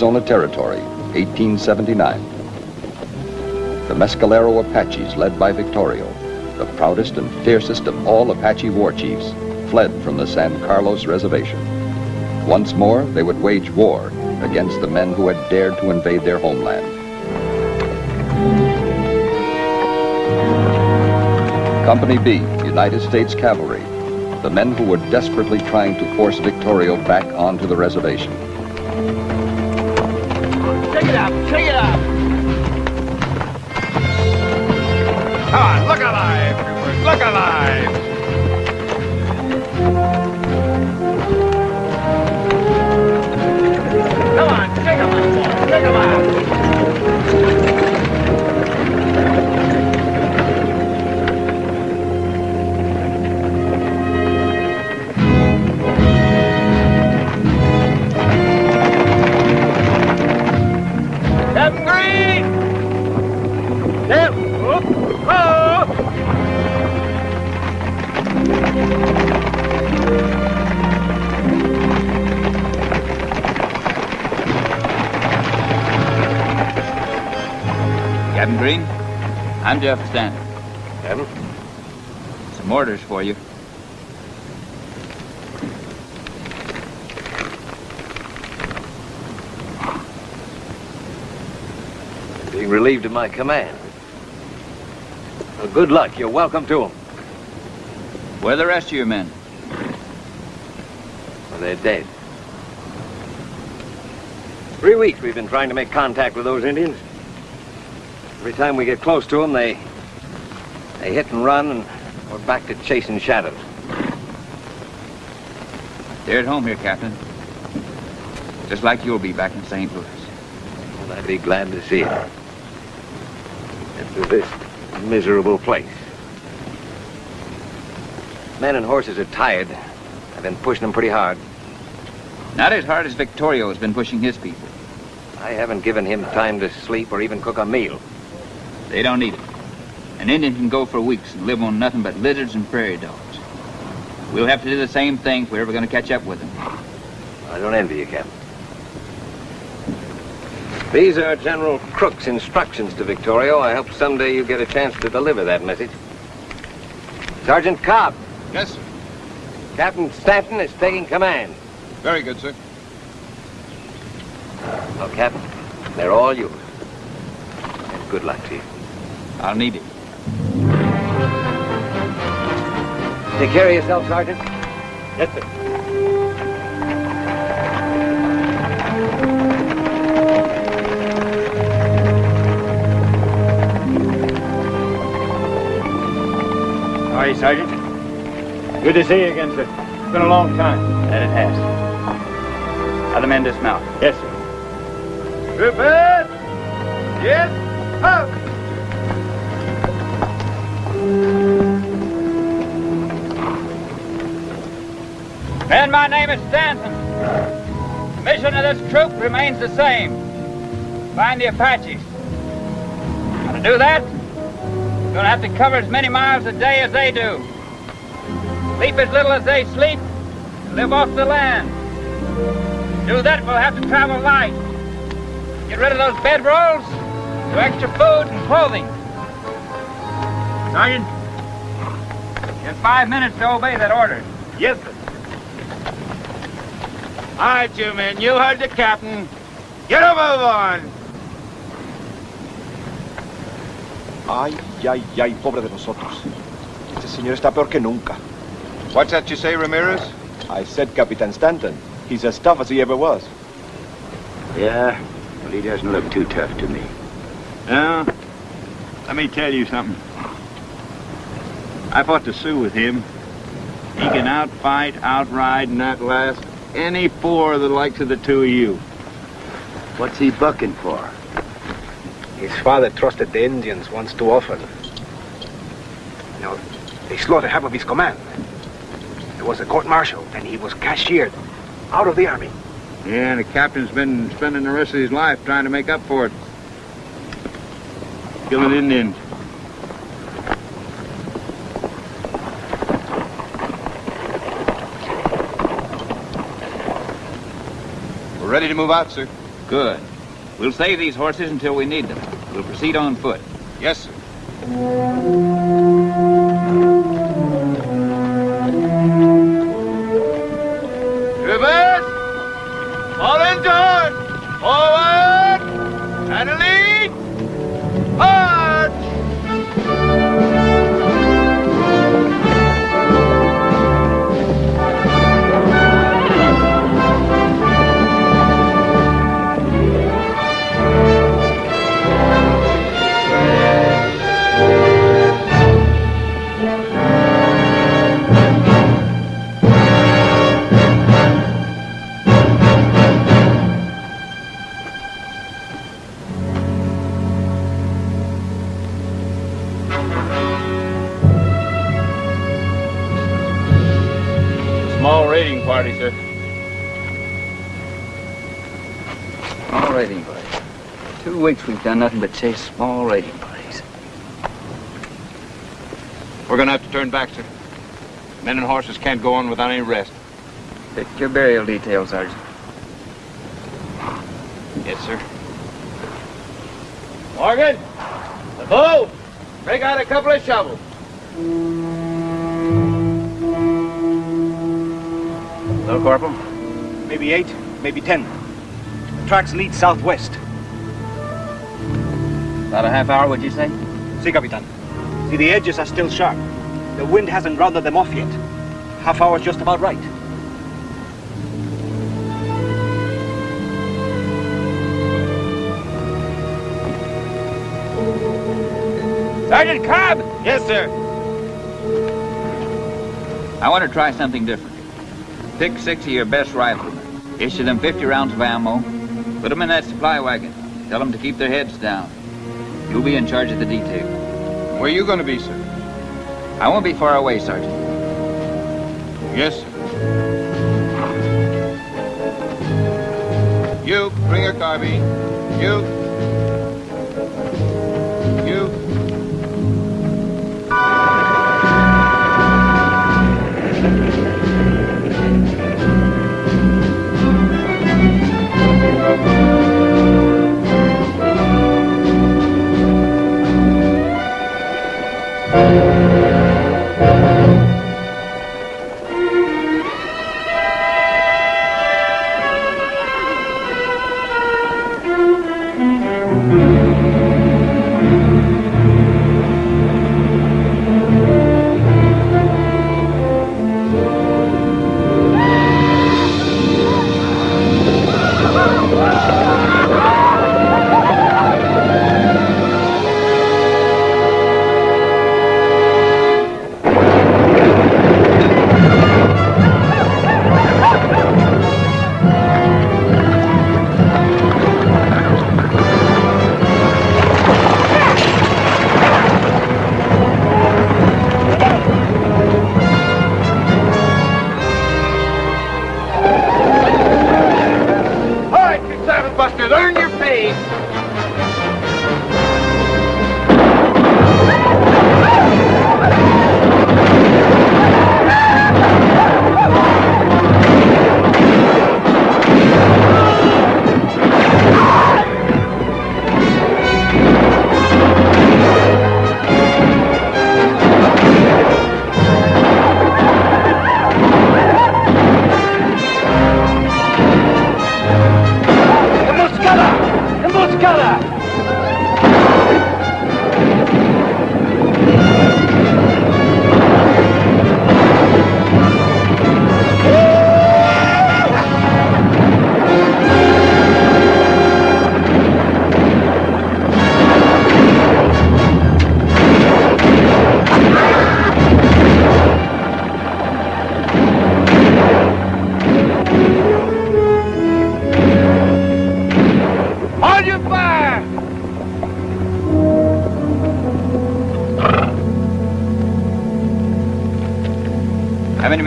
Arizona Territory, 1879. The Mescalero Apaches, led by Victorio, the proudest and fiercest of all Apache war chiefs, fled from the San Carlos Reservation. Once more, they would wage war against the men who had dared to invade their homeland. Company B, United States Cavalry, the men who were desperately trying to force Victorio back onto the reservation. Green, I'm Jeff Stanton. Captain? Some orders for you. Being relieved of my command. Well, good luck. You're welcome to them. Where are the rest of your men? Well, they're dead. Three weeks we've been trying to make contact with those Indians. Every time we get close to them, they... They hit and run, and we're back to chasing shadows. They're at home here, Captain. Just like you'll be back in St. Louis. Well, I'd be glad to see it. After this miserable place. Men and horses are tired. I've been pushing them pretty hard. Not as hard as Victorio has been pushing his people. I haven't given him time to sleep or even cook a meal. They don't need it. An Indian can go for weeks and live on nothing but lizards and prairie dogs. We'll have to do the same thing if we're ever going to catch up with them. I don't envy you, Captain. These are General Crook's instructions to Victorio. I hope someday you get a chance to deliver that message. Sergeant Cobb, Yes, sir. Captain Stanton is taking command. Very good, sir. Well, Captain, they're all yours. And good luck to you. I'll need it. Take care of yourself, Sergeant. Yes, sir. How are you, Sergeant? Good to see you again, sir. It's been a long time. That it has. Other men dismount. Yes, sir. Prepare! Yes, up! Men, my name is Stanton. The mission of this troop remains the same. Find the Apaches. To do that, you're gonna have to cover as many miles a day as they do. Sleep as little as they sleep, and live off the land. To do that, we'll have to travel light. Get rid of those bedrolls, do extra food and clothing. Sergeant, you have five minutes to obey that order. Yes, sir. All right, you men. You heard the captain. Get a move on. Ay, ay, ay, pobre de nosotros. Este señor está peor que nunca. What's that you say, Ramirez? I said Captain Stanton. He's as tough as he ever was. Yeah, well, he doesn't look too tough to me. Now, let me tell you something. I fought the Sioux with him. He can outfight, outride, and outlast any four of the likes of the two of you. What's he bucking for? His father trusted the Indians once too often. You know, they slaughtered half of his command. There was a court-martial, and he was cashiered out of the army. Yeah, the captain's been spending the rest of his life trying to make up for it. Killing Indians. Ready to move out, sir. Good. We'll save these horses until we need them. We'll proceed on foot. Yes, sir. Done nothing but chase small raiding parties. We're gonna have to turn back, sir. Men and horses can't go on without any rest. Pick your burial details, Sergeant. Yes, sir. Morgan! The bow! Break out a couple of shovels. Hello, Corporal. Maybe eight, maybe ten. The tracks lead southwest. About a half hour, would you say? See, Capitan. See, the edges are still sharp. The wind hasn't rounded them off yet. Half hour's just about right. Sergeant Cobb! Yes, sir. I want to try something different. Pick six of your best riflemen. Issue them 50 rounds of ammo. Put them in that supply wagon. Tell them to keep their heads down. You'll be in charge of the detail. Where you gonna be, sir? I won't be far away, Sergeant. Yes, sir. You, bring your carbine. You. You. All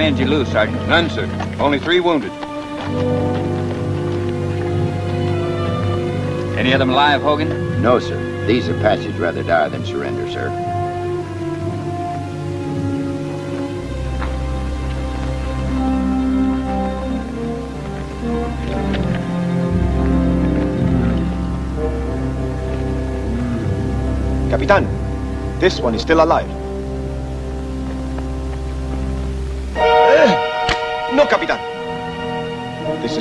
men you lose, Sergeant? None, sir. Only three wounded. Any of them alive, Hogan? No, sir. These Apaches rather die than surrender, sir. Capitan, this one is still alive.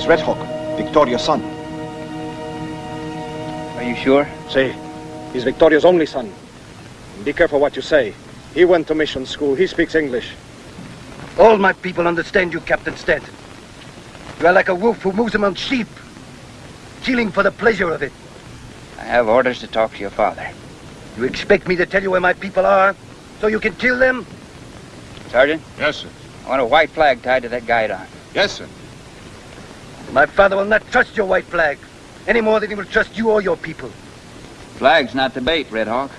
Is Red Hawk, Victorio's son. Are you sure? See, he's Victorio's only son. Be careful what you say. He went to mission school. He speaks English. All my people understand you, Captain Stanton. You are like a wolf who moves among sheep, killing for the pleasure of it. I have orders to talk to your father. You expect me to tell you where my people are, so you can kill them? Sergeant, Yes, sir. I want a white flag tied to that guidon. Yes, sir. My father will not trust your white flag, any more than he will trust you or your people. Flag's not the bait, Red Hawk.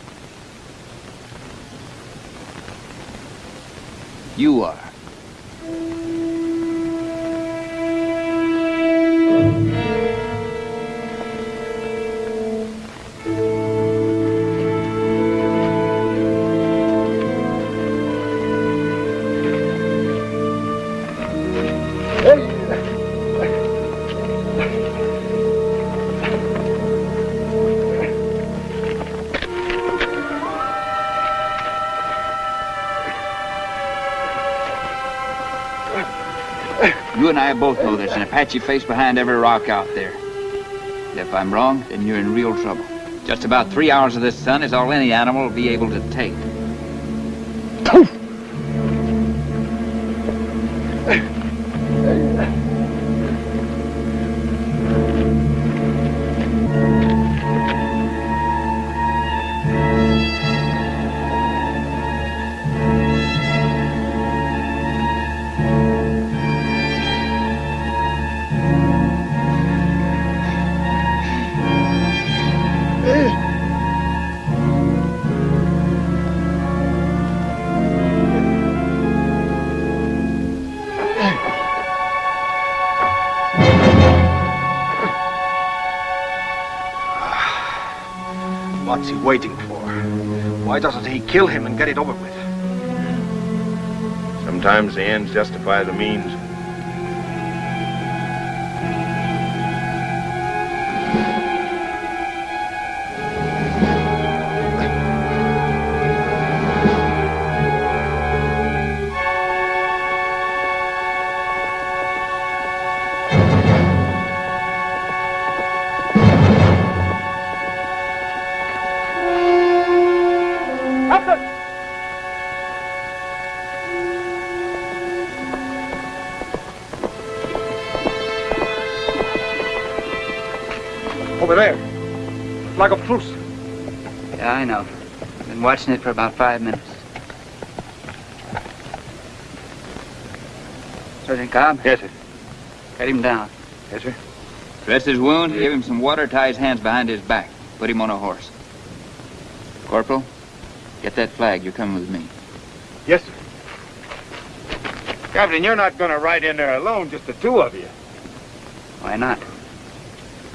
You are. I both know there's an Apache face behind every rock out there. If I'm wrong, then you're in real trouble. Just about three hours of this sun is all any animal will be able to take. Waiting for? Why doesn't he kill him and get it over with? Sometimes the ends justify the means. Been watching it for about five minutes. Sergeant Cobb? Yes, sir. Cut him down. Yes, sir. Dress his wound, give him some water, tie his hands behind his back. Put him on a horse. Corporal, get that flag. You're coming with me. Yes, sir. Captain, you're not going to ride in there alone, just the two of you. Why not?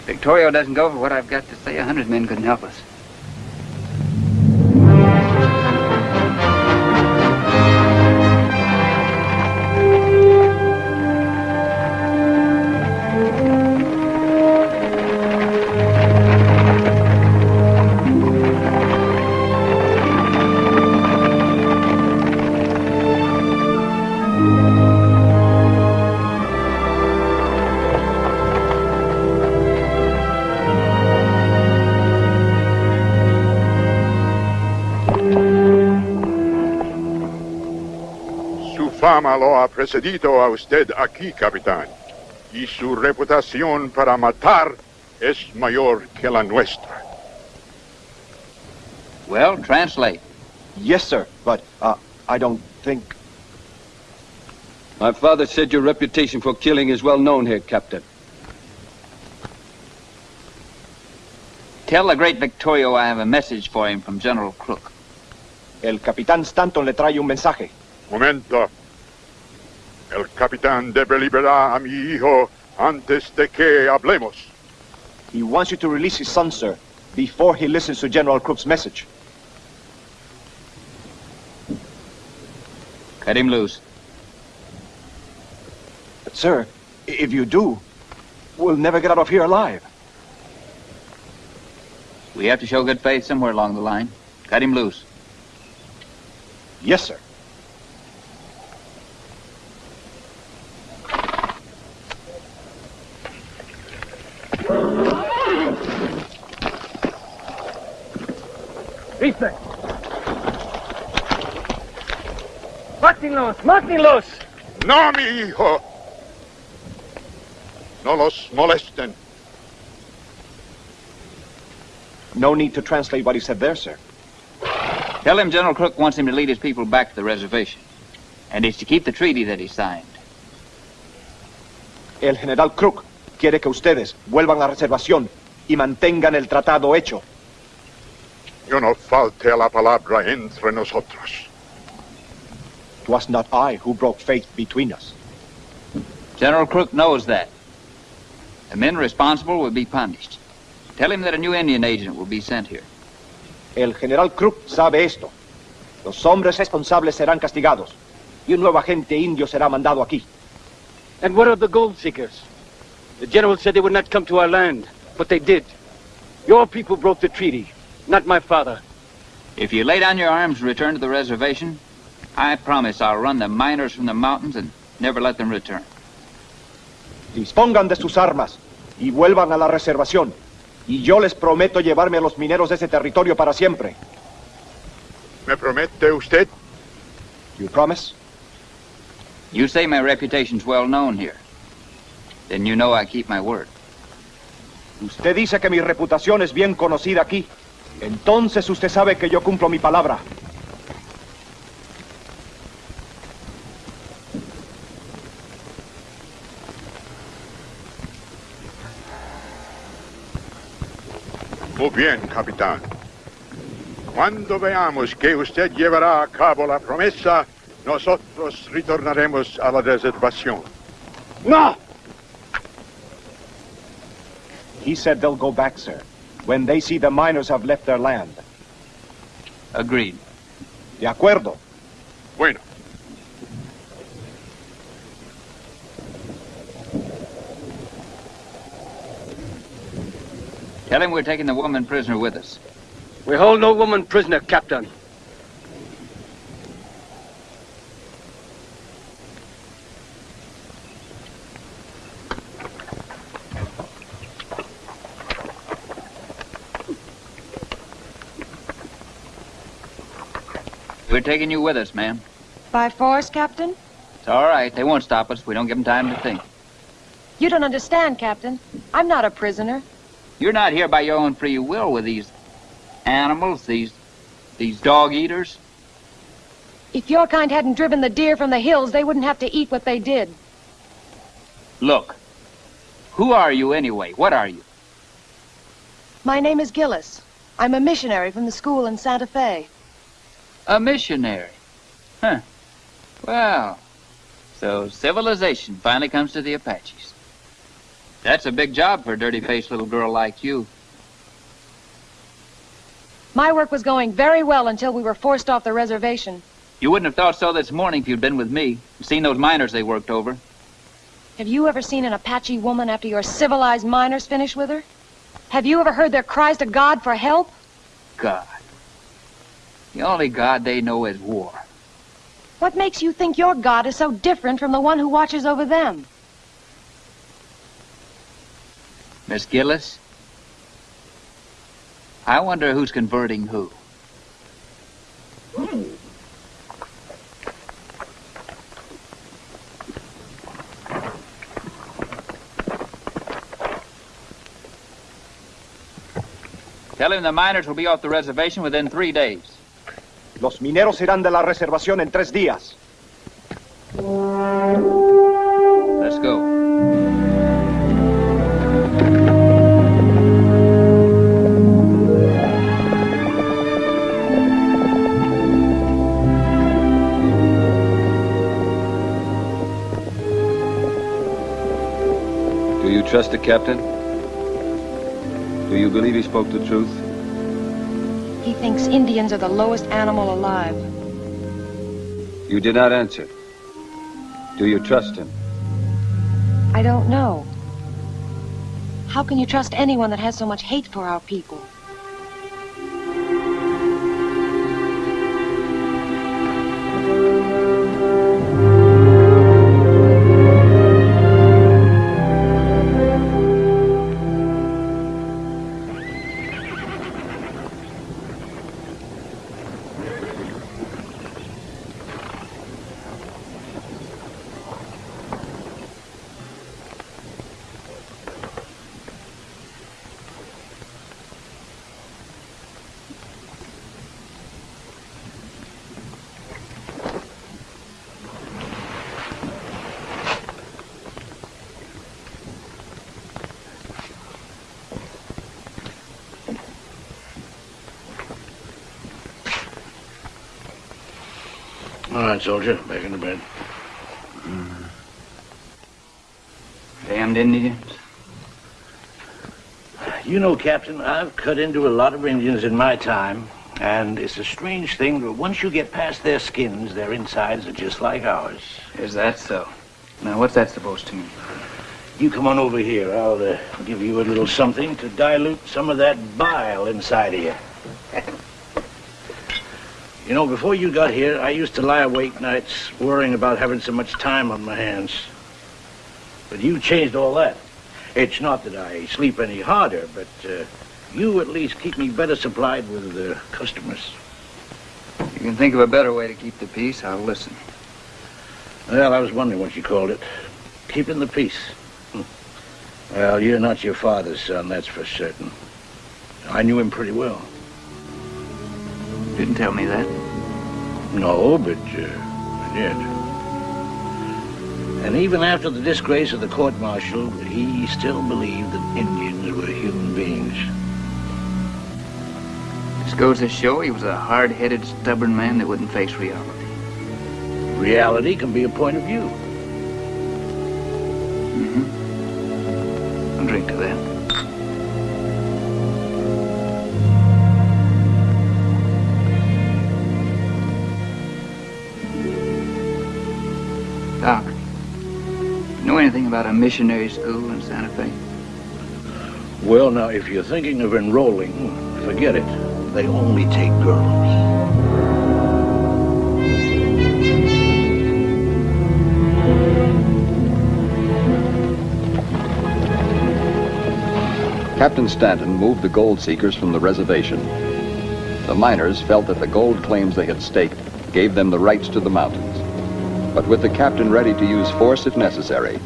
Victorio doesn't go for what I've got to say. A hundred men couldn't help us. Precedido a usted aquí, capitán. Y su reputación para matar es mayor que la nuestra. Well, translate. Yes, sir, but uh, I don't think. My father said your reputation for killing is well known here, Captain. Tell the great Victorio I have a message for him from General Crook. El Capitán Stanton le trae un mensaje. Momento. El capitán debe liberar a mi hijo antes de que hablemos. He wants you to release his son, sir, before he listens to General Crook's message. Cut him loose. But, sir, if you do, we'll never get out of here alive. We have to show good faith somewhere along the line. Cut him loose. Yes, sir. Rifle. Mátenlos, mátenlos. No, mi hijo. No los molesten. No need to translate what he said there, sir. Tell him General Crook wants him to lead his people back to the reservation. And he's to keep the treaty that he signed. El general Crook quiere que ustedes vuelvan a la reservación y mantengan el tratado hecho. Yo no falte a la palabra entre nosotros. It was not I who broke faith between us. General Crook knows that. The men responsible will be punished. Tell him that a new Indian agent will be sent here. El general Crook sabe esto. Los hombres responsables serán castigados y un nuevo agente indio será mandado aquí. And what of the gold seekers? The general said they would not come to our land, but they did. Your people broke the treaty, not my father. If you lay down your arms and return to the reservation, I promise I'll run the miners from the mountains and never let them return. Dispongan de sus armas y vuelvan a la reservación. Y yo les prometo llevarme a los mineros de ese territorio para siempre. ¿Me promete usted? You promise? You say my reputation's well known here. Then you know I keep my word. Usted dice que mi reputación es bien conocida aquí. Entonces usted sabe que yo cumplo mi palabra. Muy bien, capitán. Cuando veamos que usted llevará a cabo la promesa, nosotros retornaremos a la reservación. No! He said they'll go back, sir, when they see the miners have left their land. Agreed. De acuerdo. Bueno. Tell him we're taking the woman prisoner with us. We hold no woman prisoner, Captain. We're taking you with us, ma'am. By force, Captain? It's all right. They won't stop us. We don't give them time to think. You don't understand, Captain. I'm not a prisoner. You're not here by your own free will with these animals, these these dog eaters. If your kind hadn't driven the deer from the hills, they wouldn't have to eat what they did. Look, who are you anyway? What are you? My name is Gillis. I'm a missionary from the school in Santa Fe. A missionary. Huh. Well, so civilization finally comes to the Apaches. That's a big job for a dirty-faced little girl like you. My work was going very well until we were forced off the reservation. You wouldn't have thought so this morning if you'd been with me. Seen those miners they worked over. Have you ever seen an Apache woman after your civilized miners finish with her? Have you ever heard their cries to God for help? God. The only God they know is war. What makes you think your God is so different from the one who watches over them? Miss Gillis? I wonder who's converting who. Tell him the miners will be off the reservation within three days. Los mineros irán de la reservación en tres días. Let's go. Do you trust the captain? Do you believe he spoke the truth? Thinks Indians are the lowest animal alive. You did not answer. Do you trust him? I don't know. How can you trust anyone that has so much hate for our people? Right, soldier. Back in the bed. Damned Indians. You know, Captain, I've cut into a lot of Indians in my time, and it's a strange thing, but once you get past their skins, their insides are just like ours. Is that so? Now, what's that supposed to mean? You come on over here. I'll uh, give you a little something to dilute some of that bile inside of you. You know, before you got here, I used to lie awake nights worrying about having so much time on my hands. But you changed all that. It's not that I sleep any harder, but uh, you at least keep me better supplied with uh, customers. You can think of a better way to keep the peace, I'll listen. Well, I was wondering what you called it. Keeping the peace. Hmm. Well, you're not your father's son, that's for certain. I knew him pretty well. Didn't tell me that. No, but uh, I did. And even after the disgrace of the court-martial, he still believed that Indians were human beings. This goes to show he was a hard-headed, stubborn man that wouldn't face reality. Reality can be a point of view. Mm-hmm. I'll drink to that. Anything about a missionary school in Santa Fe? Well, now, if you're thinking of enrolling, forget it. They only take girls. Captain Stanton moved the gold seekers from the reservation. The miners felt that the gold claims they had staked gave them the rights to the mountains. But with the captain ready to use force if necessary,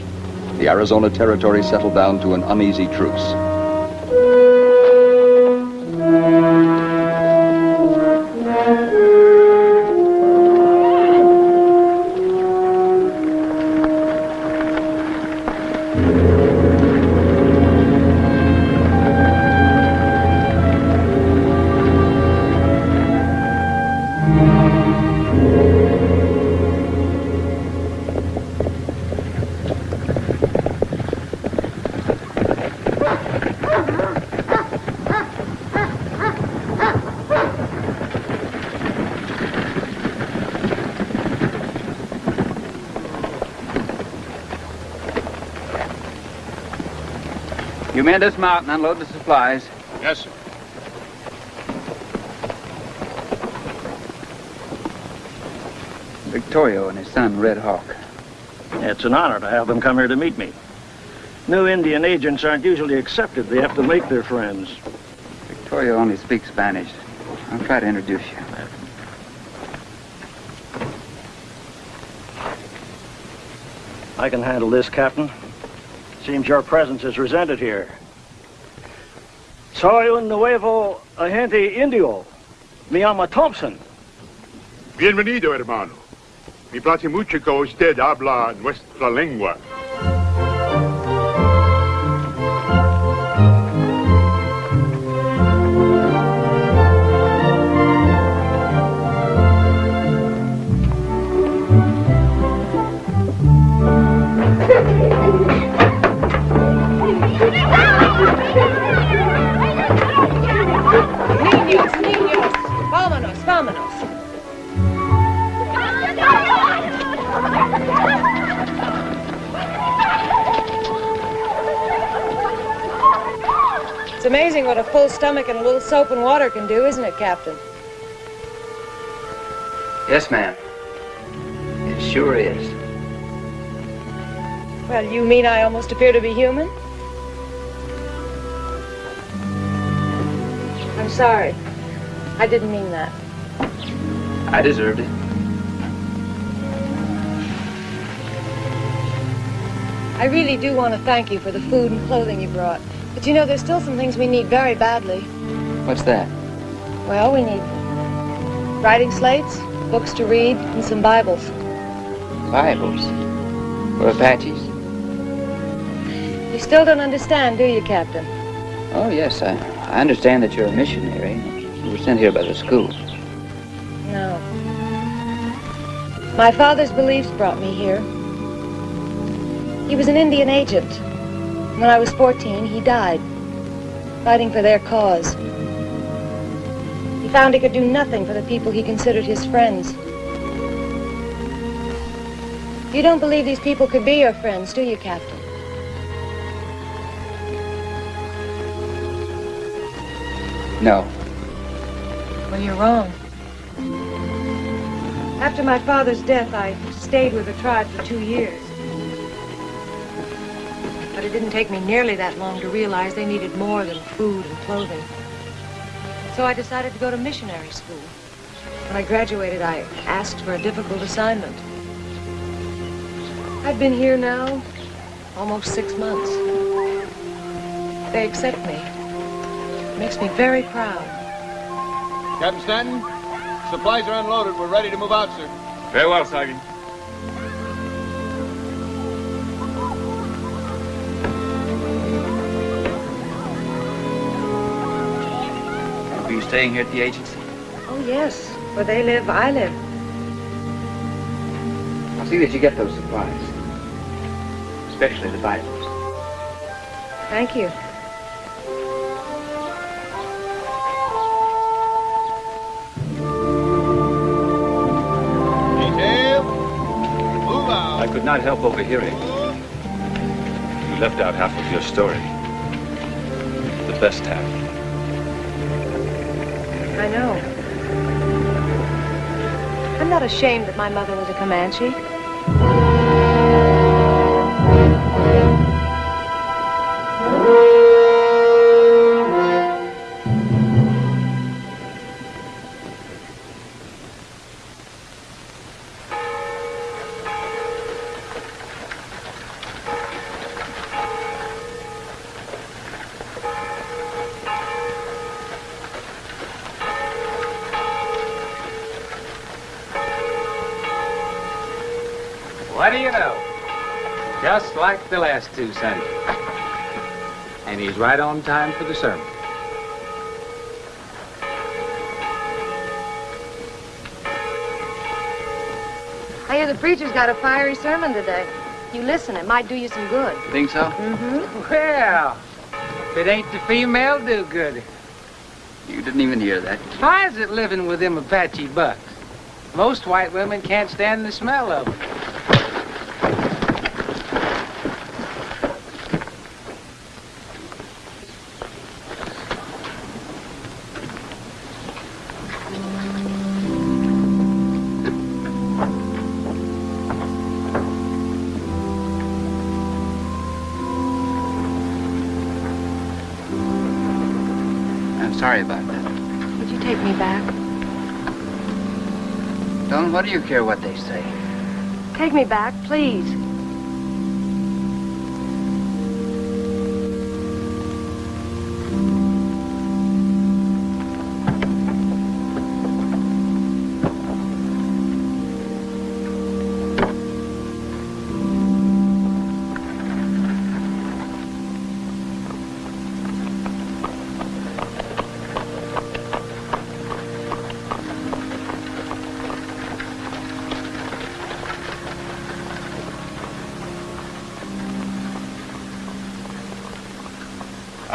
the Arizona Territory settled down to an uneasy truce. You men dismount and unload the supplies. Yes, sir. Victorio and his son, Red Hawk. It's an honor to have them come here to meet me. New Indian agents aren't usually accepted. They have to make their friends. Victorio only speaks Spanish. I'll try to introduce you. I can handle this, Captain. Seems your presence is resented here. Soy un nuevo agente indio. Me llama Thompson. Bienvenido, hermano. Me place mucho que usted habla nuestra lengua. Full stomach and a little soap and water can do, isn't it, Captain? Yes, ma'am. It sure is. Well, you mean I almost appear to be human? I'm sorry. I didn't mean that. I deserved it. I really do want to thank you for the food and clothing you brought. But you know, there's still some things we need very badly. What's that? Well, we need writing slates, books to read, and some Bibles. Bibles. For Apaches. You still don't understand, do you, Captain? Oh, yes, I, I understand that you're a missionary. You were sent here by the school. No. My father's beliefs brought me here. He was an Indian agent. When I was 14, he died, fighting for their cause. He found he could do nothing for the people he considered his friends. You don't believe these people could be your friends, do you, Captain? No. Well, you're wrong. After my father's death, I stayed with the tribe for two years. But it didn't take me nearly that long to realize they needed more than food and clothing. So I decided to go to missionary school. When I graduated, I asked for a difficult assignment. I've been here now almost six months. They accept me. It makes me very proud. Captain Stanton, supplies are unloaded. We're ready to move out, sir. Very well, Sergeant. Staying here at the agency? Oh, yes. Where they live, I live. I'll see that you get those supplies. Especially the Bibles. Thank you. Detail. Move out. I could not help overhearing. You left out half of your story. The best half. I know. I'm not ashamed that my mother was a Comanche. What do you know? Just like the last two Sundays. And he's right on time for the sermon. I hear the preacher's got a fiery sermon today. You listen, it might do you some good. You Think so? Mm-hmm. Well, if it ain't the female do-gooder. You didn't even hear that. Why is it living with them Apache bucks? Most white women can't stand the smell of them. What do you care what they say? Take me back, please.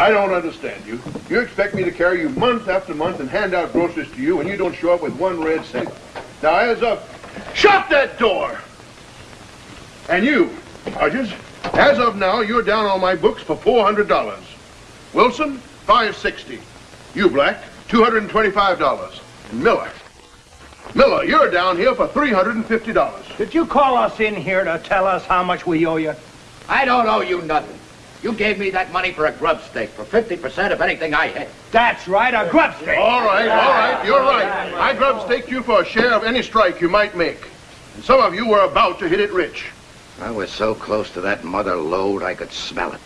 I don't understand you. You expect me to carry you month after month and hand out groceries to you and you don't show up with one red cent. Now, as of... Shut that door! And you, Hodges, as of now, you're down on my books for $400. Wilson, 560. You, Black, $225. And Miller. Miller, you're down here for $350. Did you call us in here to tell us how much we owe you? I don't owe you nothing. You gave me that money for a grub stake, for 50% of anything I hit. That's right, a grub stake. All right, all right, you're right. I grub staked you for a share of any strike you might make. And some of you were about to hit it rich. I was so close to that mother lode I could smell it.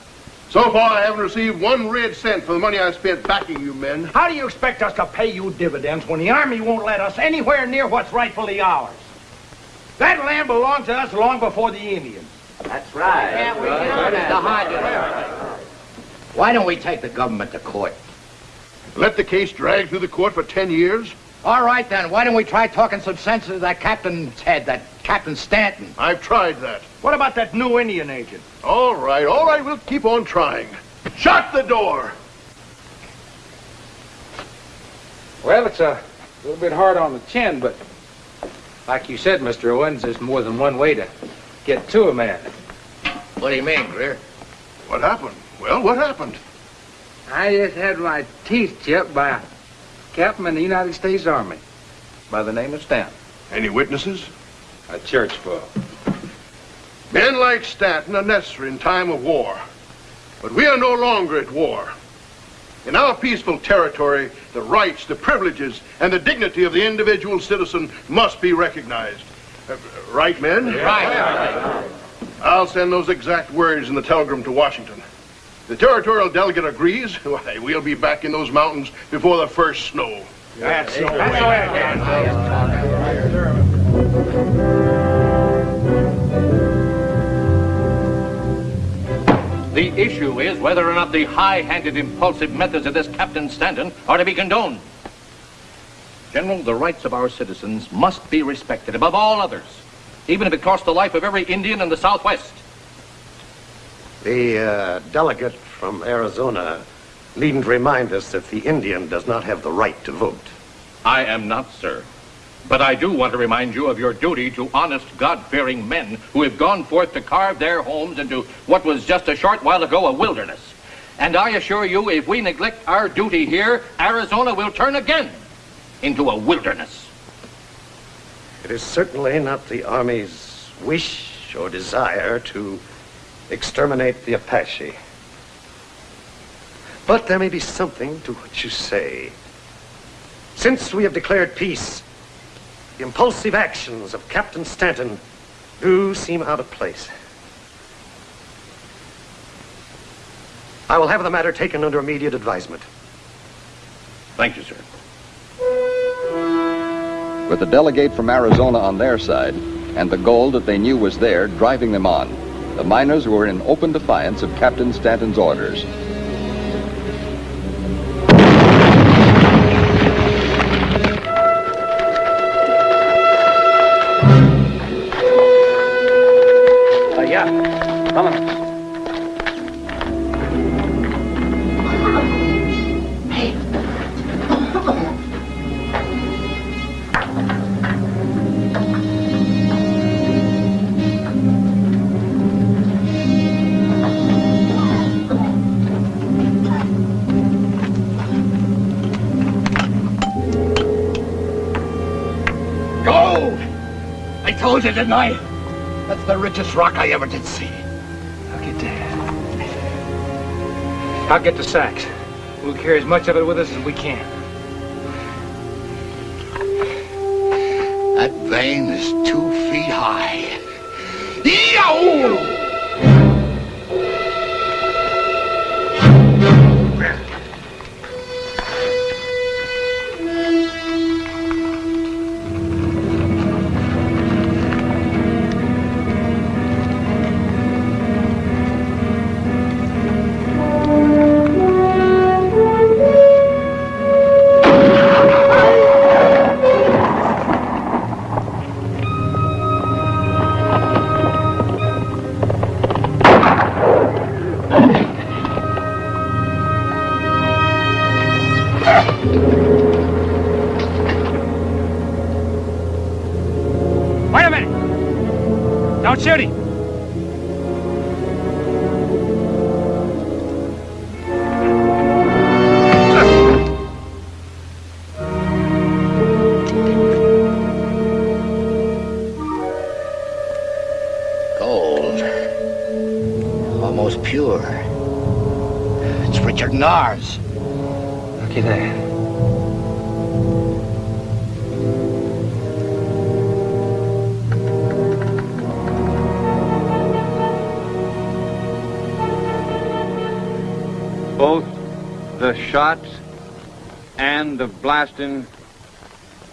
So far, I haven't received one red cent for the money I spent backing you men. How do you expect us to pay you dividends when the Army won't let us anywhere near what's rightfully ours? That land belonged to us long before the Indians. That's right. Why don't we take the government to court? Let the case drag through the court for 10 years? All right, then. Why don't we try talking some sense into that captain's head, that Captain Stanton? I've tried that. What about that new Indian agent? All right, all right, we'll keep on trying. Shut the door! Well, it's a little bit hard on the chin, but like you said, Mr. Owens, there's more than one way to get to a man. What do you mean, Greer? What happened? Well, what happened? I just had my teeth chipped by a captain in the United States Army by the name of Stanton. Any witnesses? A church full. Men like Stanton are necessary in time of war. But we are no longer at war. In our peaceful territory, the rights, the privileges, and the dignity of the individual citizen must be recognized. Right, men? Right. I'll send those exact words in the telegram to Washington. The territorial delegate agrees. Why, we'll be back in those mountains before the first snow. That's so The issue is whether or not the high-handed, impulsive methods of this Captain Stanton are to be condoned. General, the rights of our citizens must be respected above all others, even if it costs the life of every Indian in the Southwest. The uh, delegate from Arizona needn't remind us that the Indian does not have the right to vote. I am not, sir. But I do want to remind you of your duty to honest, God-fearing men who have gone forth to carve their homes into what was just a short while ago a wilderness. And I assure you, if we neglect our duty here, Arizona will turn again into a wilderness. It is certainly not the Army's wish or desire to exterminate the Apache. But there may be something to what you say. Since we have declared peace, the impulsive actions of Captain Stanton do seem out of place. I will have the matter taken under immediate advisement. Thank you, sir. With the delegate from Arizona on their side, and the gold that they knew was there driving them on, the miners were in open defiance of Captain Stanton's orders. Told you, didn't I? That's the richest rock I ever did see. I'll get that. I'll get the sacks. We'll carry as much of it with us as we can. That vein is two feet high. Yow!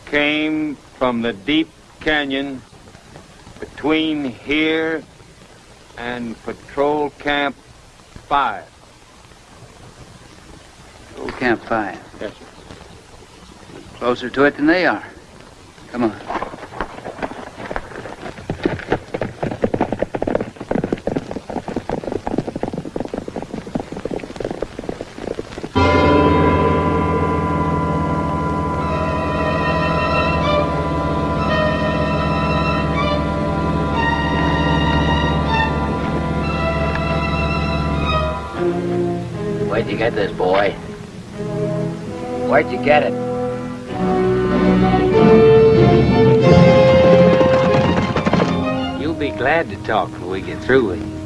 Came from the deep canyon between here and Patrol Camp 5. Patrol Camp 5. Yes, sir. Closer to it than they are. You get it? You'll be glad to talk when we get through with you.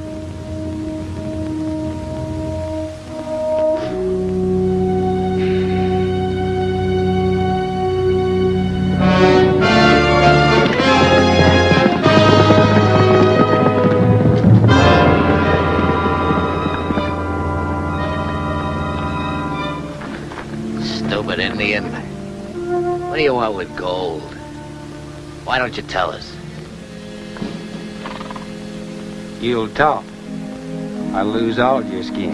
Why don't you tell us? You'll talk. I'll lose all your skin.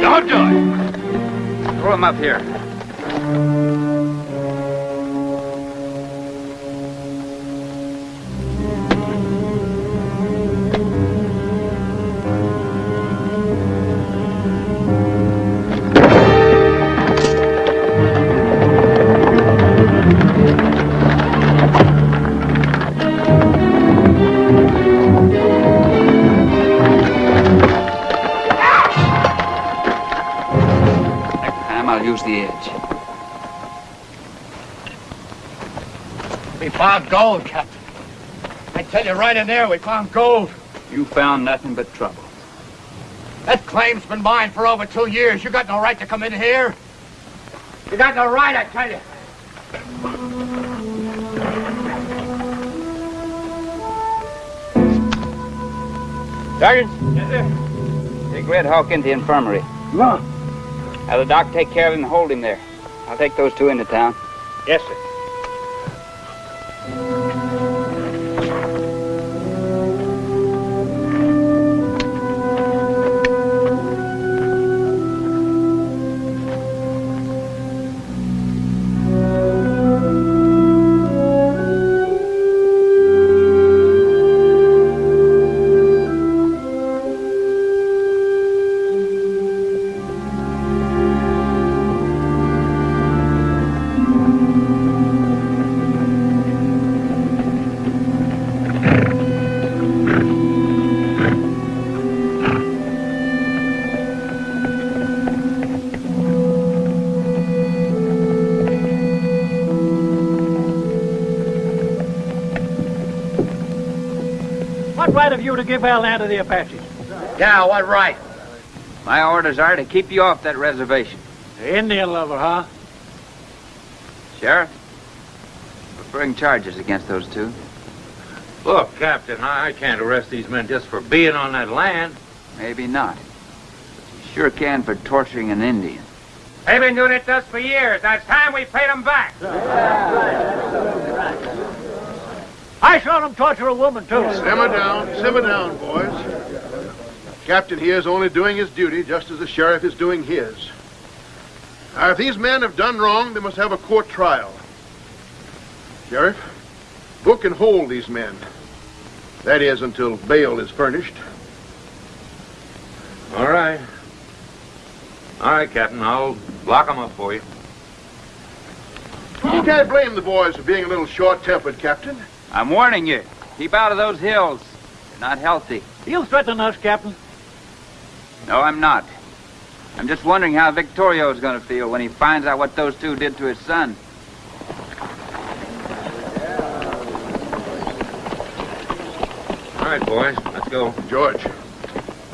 Don't do it! Throw him up here. Found gold, Captain. I tell you right in there, we found gold. You found nothing but trouble. That claim's been mine for over two years. You got no right to come in here. You got no right, I tell you. Sergeant? Yes, sir. Take Red Hawk into the infirmary. Come on. Have the doc take care of him and hold him there. I'll take those two into town. Yes, sir. Give our land to the Apaches? Yeah, what right? My orders are to keep you off that reservation. The Indian lover, huh? Sheriff, we'll bring charges against those two. Look, Captain, I I can't arrest these men just for being on that land. Maybe not. But you sure can for torturing an Indian. They've been doing it to us for years. Now it's time we paid them back. I saw them torture a woman, too. Simmer down, simmer down, boys. Captain here is only doing his duty just as the sheriff is doing his. Now, if these men have done wrong, they must have a court trial. Sheriff, book and hold these men. That is, until bail is furnished. All right. All right, Captain, I'll lock them up for you. You can't blame the boys for being a little short-tempered, Captain. I'm warning you. Keep out of those hills. You're not healthy. You threaten us, Captain. No, I'm not. I'm just wondering how Victorio's going to feel when he finds out what those two did to his son. All right, boys, let's go. George,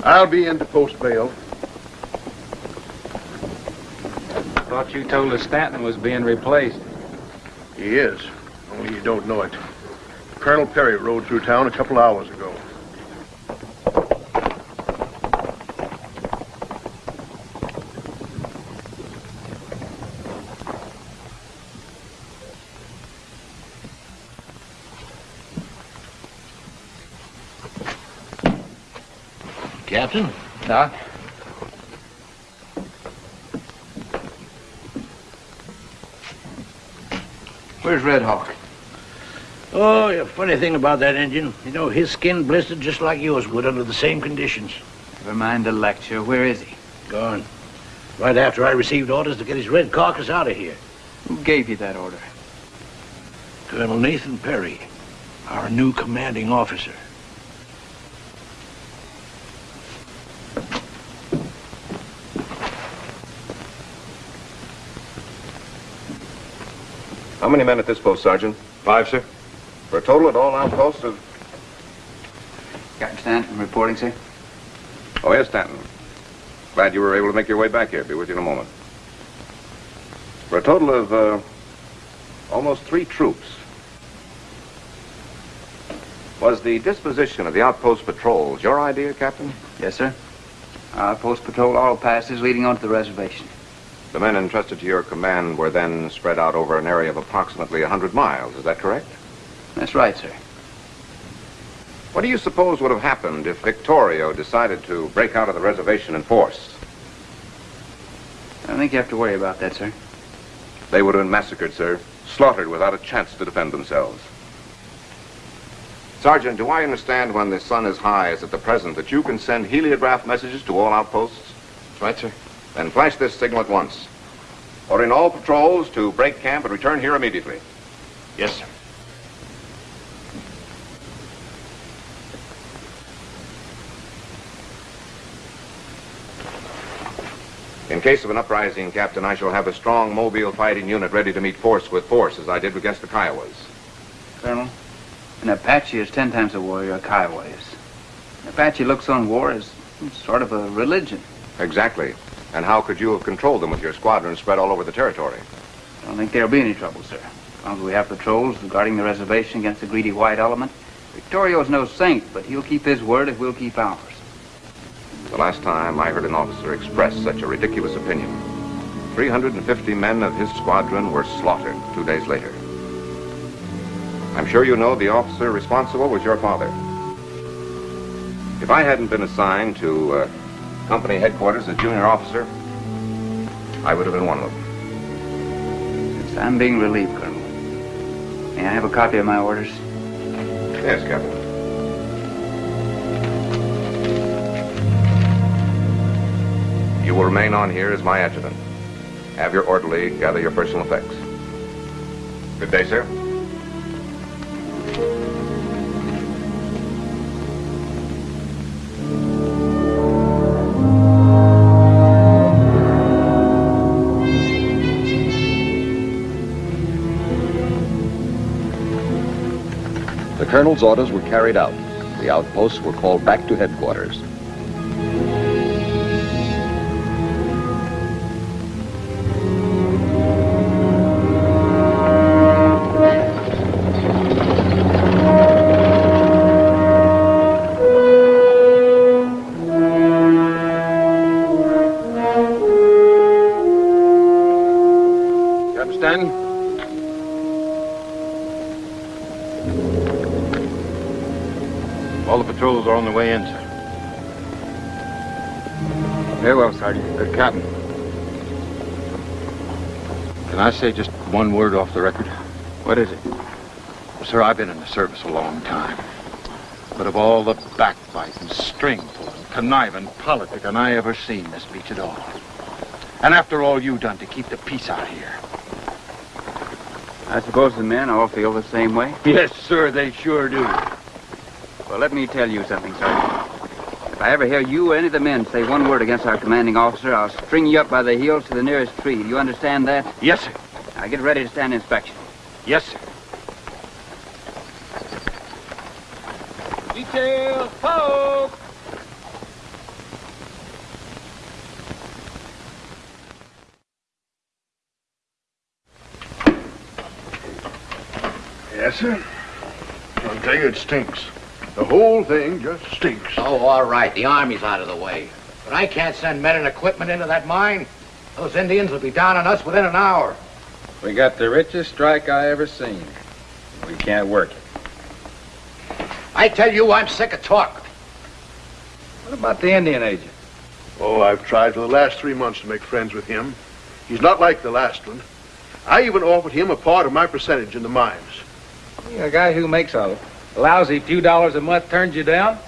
I'll be in to post bail. I Thought you told us Stanton was being replaced. He is, only you don't know it. Colonel Perry rode through town a couple hours ago. Captain. Doc? Where's Red Hawk? Oh, a funny thing about that engine. You know, his skin blistered just like yours would under the same conditions. Never mind the lecture. Where is he? Gone. Right after I received orders to get his red carcass out of here. Who gave you that order? Colonel Nathan Perry, our new commanding officer. How many men at this post, Sergeant? Five, sir. For a total at all outposts of... Captain Stanton reporting, sir. Oh, yes, Stanton. Glad you were able to make your way back here. Be with you in a moment. For a total of, uh, almost three troops. Was the disposition of the outpost patrols your idea, Captain? Yes, sir. Outpost patrol all passes leading onto the reservation. The men entrusted to your command were then spread out over an area of approximately 100 miles. Is that correct? That's right, sir. What do you suppose would have happened if Victorio decided to break out of the reservation in force? I don't think you have to worry about that, sir. They would have been massacred, sir. Slaughtered without a chance to defend themselves. Sergeant, do I understand when the sun is high, as at the present, that you can send heliograph messages to all outposts? That's right, sir. Then flash this signal at once. Ordering all patrols to break camp and return here immediately. Yes, sir. Case of an uprising, Captain, I shall have a strong mobile fighting unit ready to meet force with force, as I did against the Kiowas. Colonel, an Apache is ten times a warrior a Kiowa is. An Apache looks on war as sort of a religion. Exactly. And how could you have controlled them with your squadron spread all over the territory? I don't think there'll be any trouble, sir. As long as we have patrols guarding the reservation against the greedy white element. Victorio's no saint, but he'll keep his word if we'll keep ours. The last time I heard an officer express such a ridiculous opinion. 350 men of his squadron were slaughtered two days later. I'm sure you know the officer responsible was your father. If I hadn't been assigned to uh, company headquarters as junior officer, I would have been one of them. Since I'm being relieved, Colonel, may I have a copy of my orders? Yes, Captain. You will remain on here as my adjutant. Have your orderly gather your personal effects. Good day, sir. The colonel's orders were carried out. The outposts were called back to headquarters. Say just one word off the record? What is it? Sir, I've been in the service a long time. But of all the backbiting, string pulling, conniving politicking I ever seen, this beats it all. And after all you've done to keep the peace out here. I suppose the men all feel the same way? Yes, sir, they sure do. Well, let me tell you something, Sergeant. If I ever hear you or any of the men say one word against our commanding officer, I'll string you up by the heels to the nearest tree. Do you understand that? Yes, sir. Now get ready to stand inspection. Yes, sir. Detail, poke! Yes, sir. I'll tell you, it stinks. The whole thing just stinks. Oh, all right. The army's out of the way. But I can't send men and equipment into that mine. Those Indians will be down on us within an hour. We got the richest strike I ever seen. We can't work it. I tell you, I'm sick of talk. What about the Indian agent? Oh, I've tried for the last three months to make friends with him. He's not like the last one. I even offered him a part of my percentage in the mines. A guy who makes a lousy few dollars a month turns you down?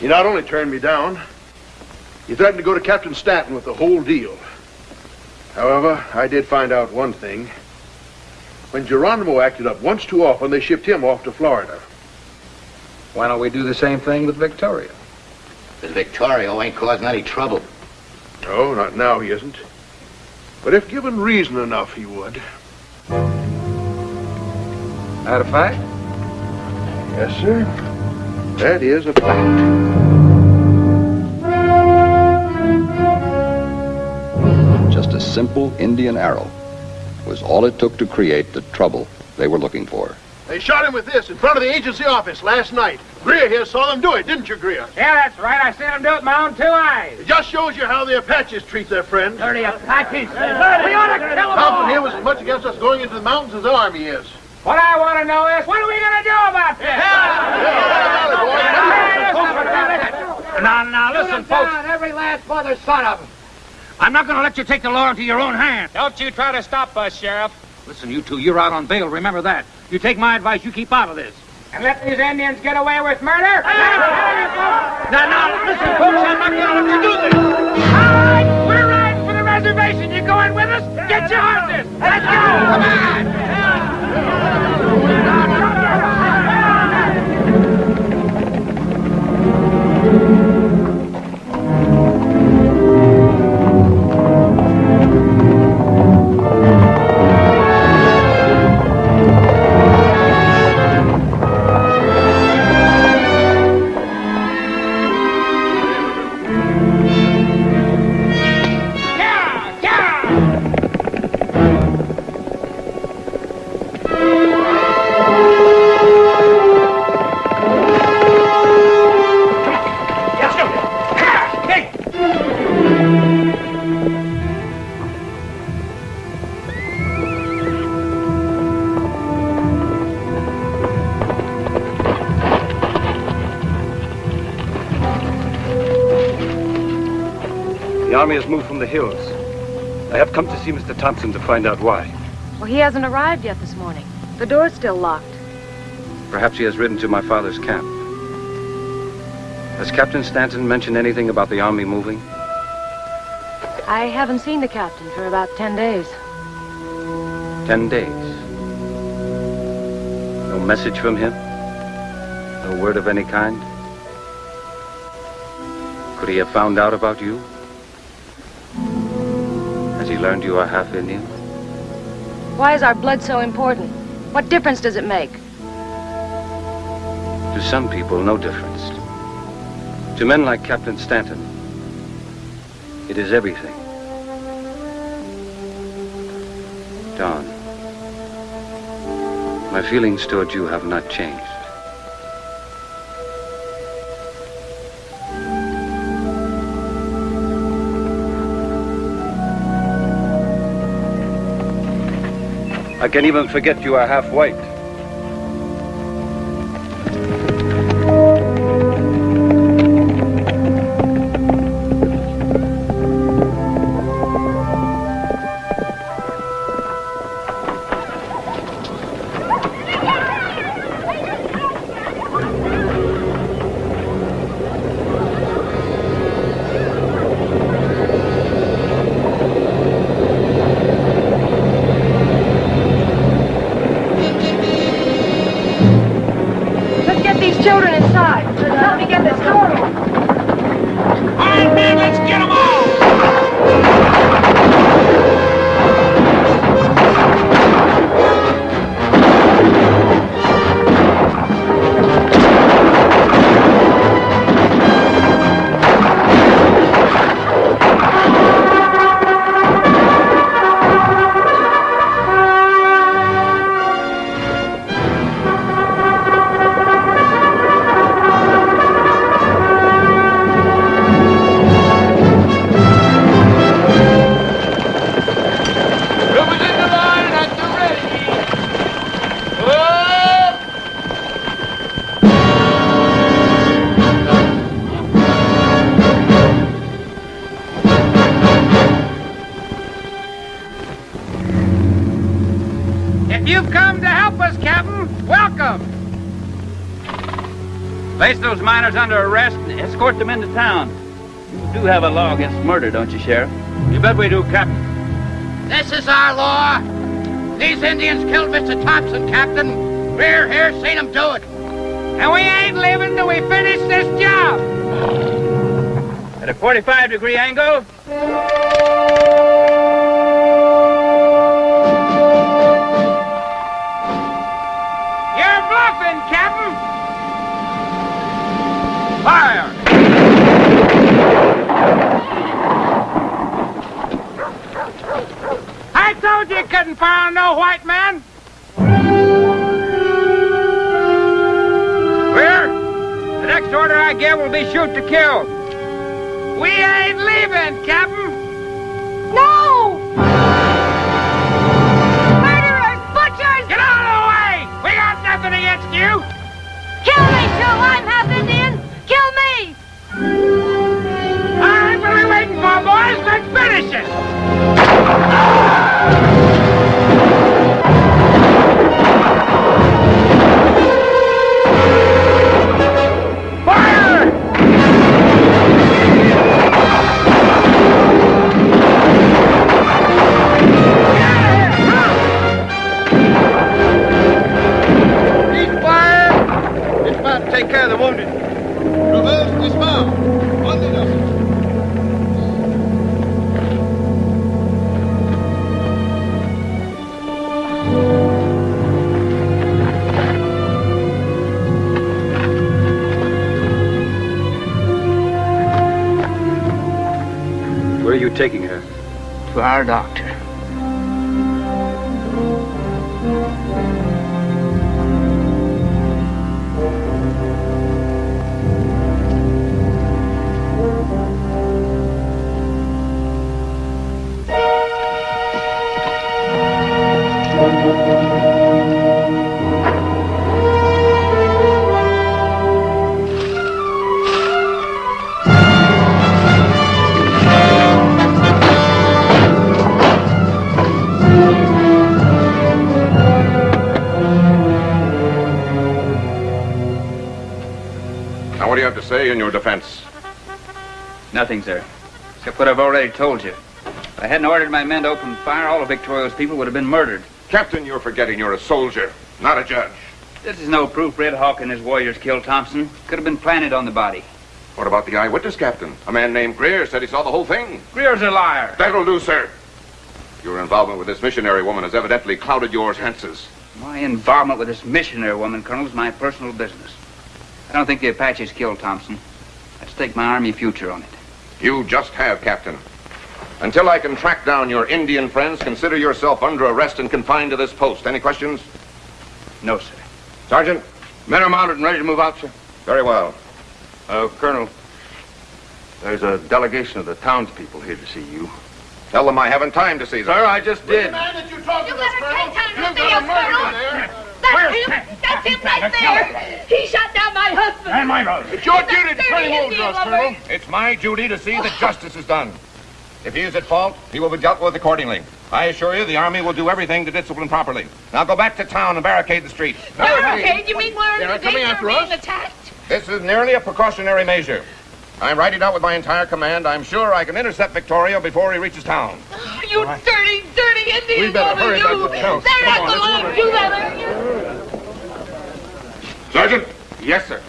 He not only turned me down, he threatened to go to Captain Stanton with the whole deal. However, I did find out one thing. When Geronimo acted up once too often, they shipped him off to Florida. Why don't we do the same thing with Victorio? Because Victorio ain't causing any trouble. No, not now he isn't. But if given reason enough, he would. That a fact? Yes, sir. That is a fact. Just a simple Indian arrow was all it took to create the trouble they were looking for. They shot him with this in front of the agency office last night. Greer here saw them do it, didn't you, Greer? Yeah, that's right. I seen him do it with my own two eyes. It just shows you how the Apaches treat their friends. Dirty Apaches. We ought to kill them all. Here was as much against us going into the mountains as the Army is. What I want to know is, what are we going to do about this? Now, now, listen, Shoot 'em folks. down, every last mother son of them. I'm not going to let you take the law into your own hands. Don't you try to stop us, Sheriff. Listen, you two, you're out on bail. Remember that. You take my advice, you keep out of this. And let these Indians get away with murder? Now, now, listen, folks, I'm not going to let you do this. All right, we're riding for the reservation. You going with us? Get your horses. Let's go. Come on. Hills. I have come to see Mr. Thompson to find out why. Well, he hasn't arrived yet this morning. The door's still locked. Perhaps he has ridden to my father's camp. Has Captain Stanton mentioned anything about the army moving? I haven't seen the captain for about ten days. Ten days. No message from him? No word of any kind? Could he have found out about you? He learned you are half Indian? Why is our blood so important? What difference does it make? To some people, no difference. To men like Captain Stanton, it is everything. Don, my feelings toward you have not changed. I can even forget you are half white. you've come to help us, Captain, welcome. Place those miners under arrest and escort them into town. You do have a law against murder, don't you, Sheriff? You bet we do, Captain. This is our law. These Indians killed Mr. Thompson, Captain. We're here, seen them do it. And we ain't leaving till we finish this job. At a 45 degree angle. Fire! I told you you couldn't fire on no white man. Clear? The next order I give will be shoot to kill. We ain't leaving, Captain. No! Murderers! Butchers! Get out of the way! We got nothing against you. Kill me, Joe! To our doctor. Say in your defense? Nothing, sir. Except what I've already told you. If I hadn't ordered my men to open fire, all of Victorio's people would have been murdered. Captain, you're forgetting you're a soldier, not a judge. This is no proof Red Hawk and his warriors killed Thompson. Could have been planted on the body. What about the eyewitness, Captain? A man named Greer said he saw the whole thing. Greer's a liar. That'll do, sir. Your involvement with this missionary woman has evidently clouded your senses. My involvement with this missionary woman, Colonel, is my personal business. I don't think the Apaches killed Thompson. I'd stake my army future on it. You just have, Captain. Until I can track down your Indian friends, consider yourself under arrest and confined to this post. Any questions? No, sir. Sergeant? Men are mounted and ready to move out, sir. Very well. Uh, Colonel, there's a delegation of the townspeople here to see you. Tell them I haven't time to see them. Sir, I just did. man that you're talking You to, better Colonel. take time to You've see got us, a murderer Colonel. There. That's him! That's him right there! He shot down my husband! And my brother. It's your duty to That's turn him over to Indian us. Colonel. It's my duty to see that justice is done. If he is at fault, he will be dealt with accordingly. I assure you, the Army will do everything to discipline properly. Now go back to town and barricade the streets. Barricade? You mean we're in They're the coming danger after of us? being attacked? This is merely a precautionary measure. I'm riding out with my entire command. I'm sure I can intercept Victorio before he reaches town. Oh, you dirty, dirty Indian We better woman, hurry you! back to town. They're Come not on, going let's to do that, are you? Sergeant? Yes, sir.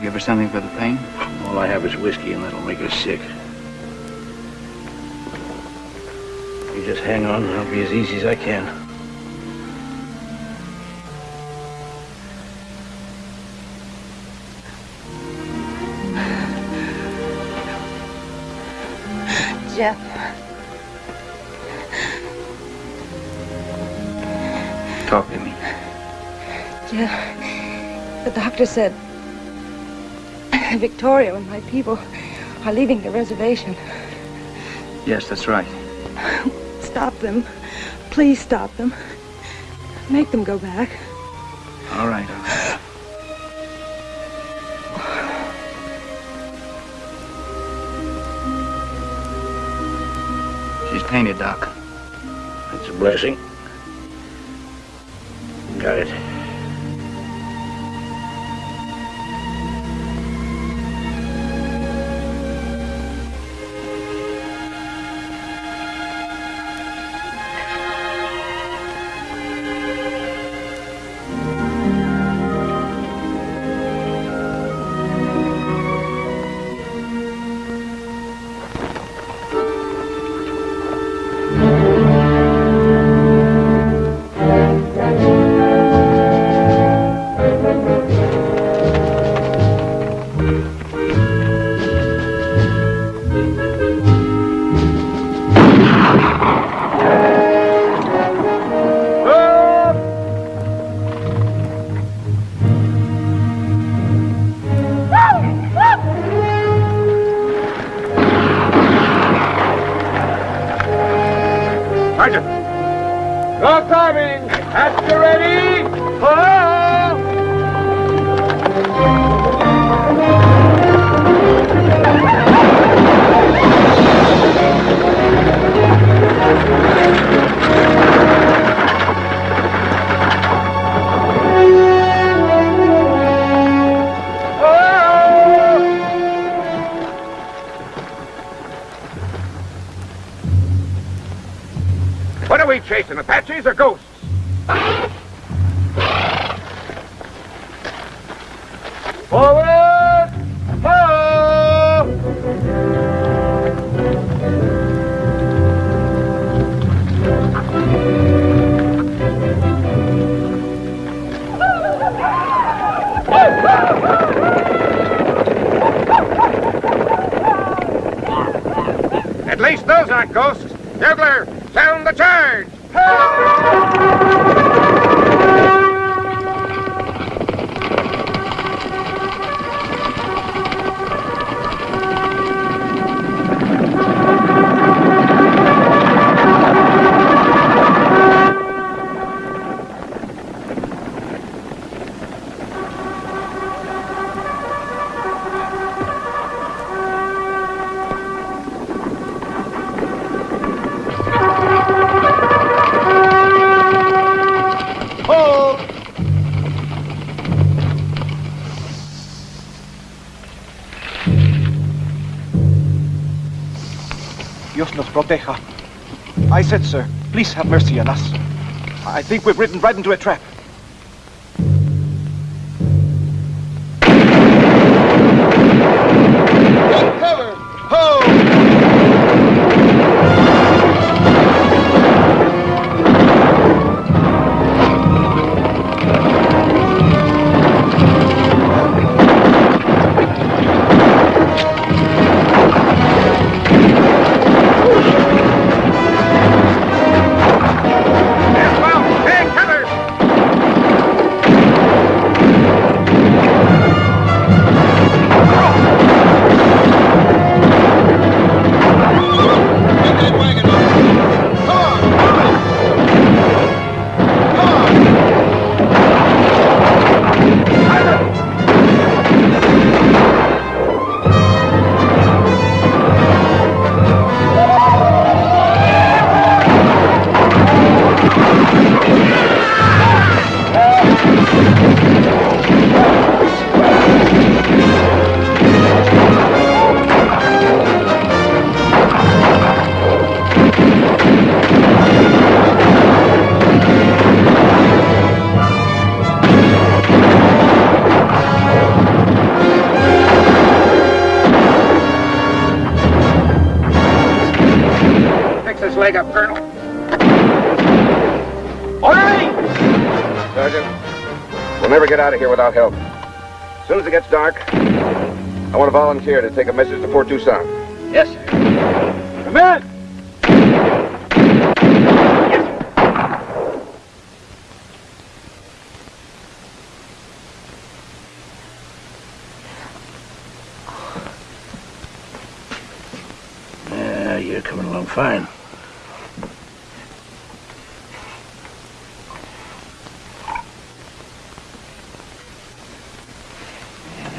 You give her something for the pain? All I have is whiskey, and that'll make her sick. You just hang on, and I'll be as easy as I can. Jeff. Talk to me. Jeff, the doctor said Victorio and my people are leaving the reservation. Yes, that's right. Stop them. Please stop them. Make them go back. All right, all right. She's painted, Doc. It's a blessing. Ghosts. Sound the charge! Nos proteja. I said, sir, please have mercy on us. I think we've ridden right into a trap. Out of here without help. As soon as it gets dark, I want a volunteer to take a message to Fort Tucson. Yes, sir. Come in! Yeah, you're coming along fine.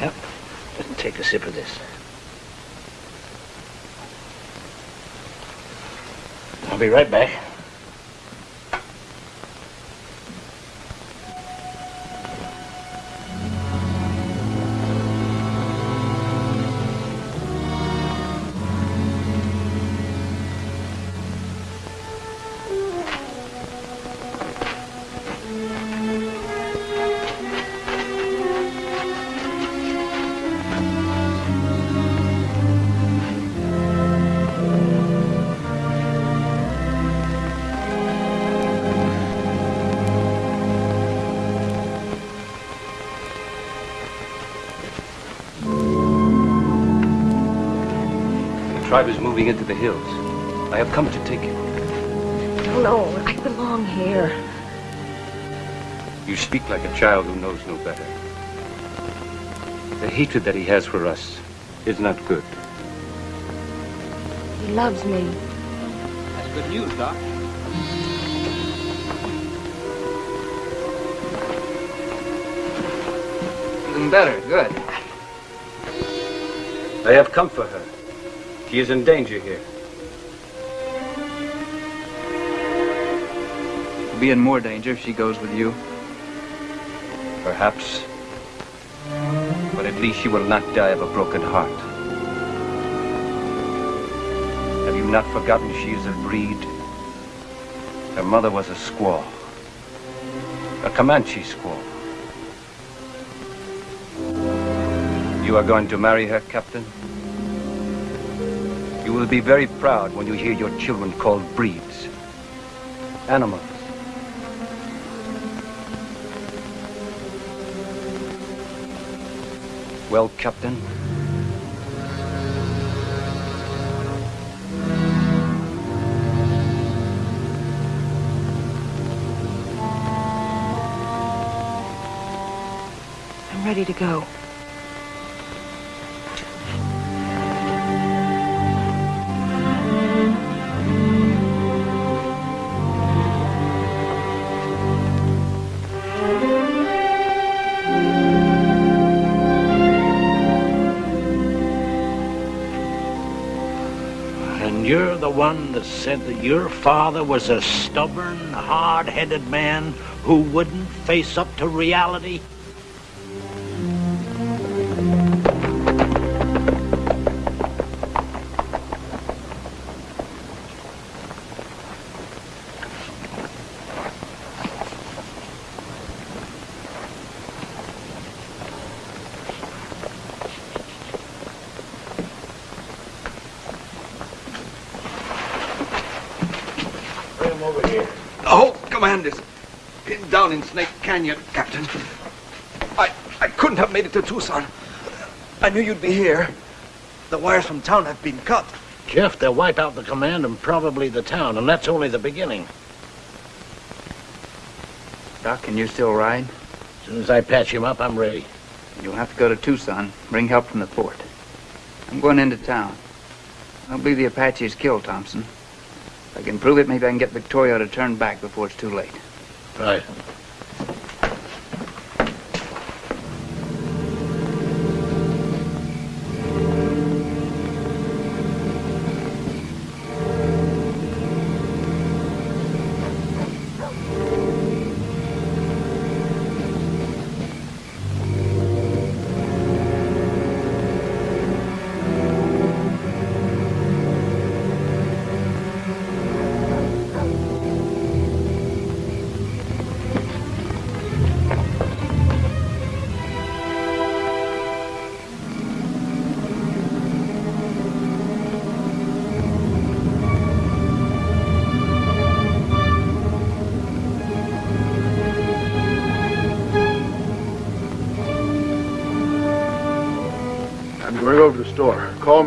Yep. Just take a sip of this. I'll be right back. Moving into the hills. I have come to take you. No, no, I belong here. You speak like a child who knows no better. The hatred that he has for us is not good. He loves me. That's good news, Doc. Feeling better, good. I have come for her. She is in danger here. She'll be in more danger if she goes with you. Perhaps. But at least she will not die of a broken heart. Have you not forgotten she is a breed? Her mother was a squaw. A Comanche squaw. You are going to marry her, Captain? You will be very proud when you hear your children called breeds. Animals. Well, Captain, I'm ready to go. Said that your father was a stubborn, hard-headed man who wouldn't face up to reality? Whole command is pinned down in Snake Canyon, Captain. I, I couldn't have made it to Tucson. I knew you'd be here. The wires from town have been cut. Jeff, they'll wipe out the command and probably the town, and that's only the beginning. Doc, can you still ride? As soon as I patch him up, I'm ready. You'll have to go to Tucson, bring help from the fort. I'm going into town. I don't believe the Apaches killed Thompson. If I can prove it, maybe I can get Victorio to turn back before it's too late. Right.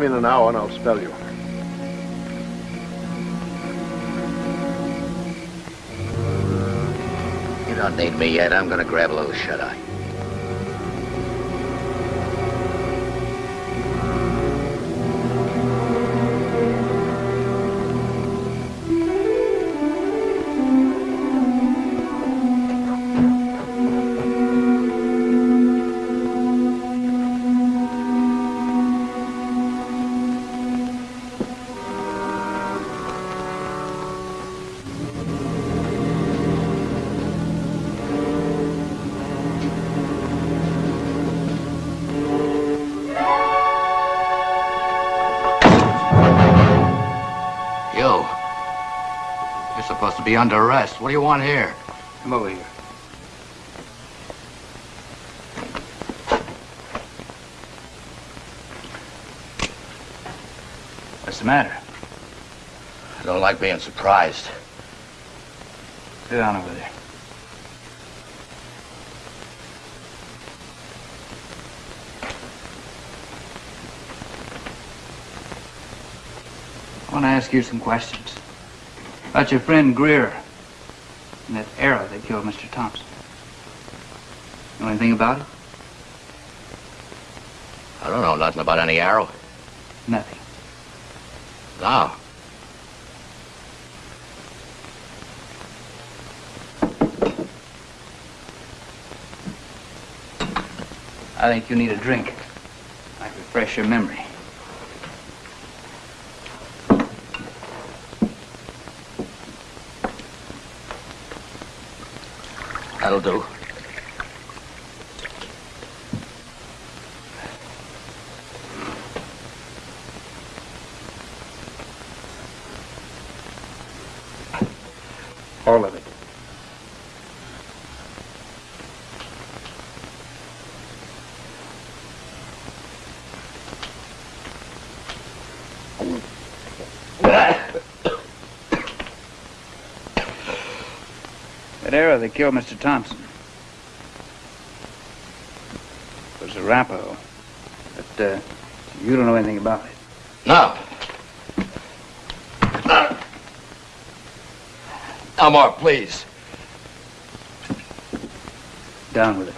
In an hour and I'll spell you. You don't need me yet. I'm gonna grab a little shut-eye. Be under arrest. What do you want here? Come over here. What's the matter? I don't like being surprised. Sit down over there. I want to ask you some questions. About your friend Greer and that arrow that killed Mr. Thompson. Know anything about it? I don't know nothing about any arrow. Nothing. No. I think you need a drink. Might refresh your memory. That'll do. All of it. That arrow that killed Mr. Thompson was a Arapaho. But uh, you don't know anything about it. No. No more, please. Down with it.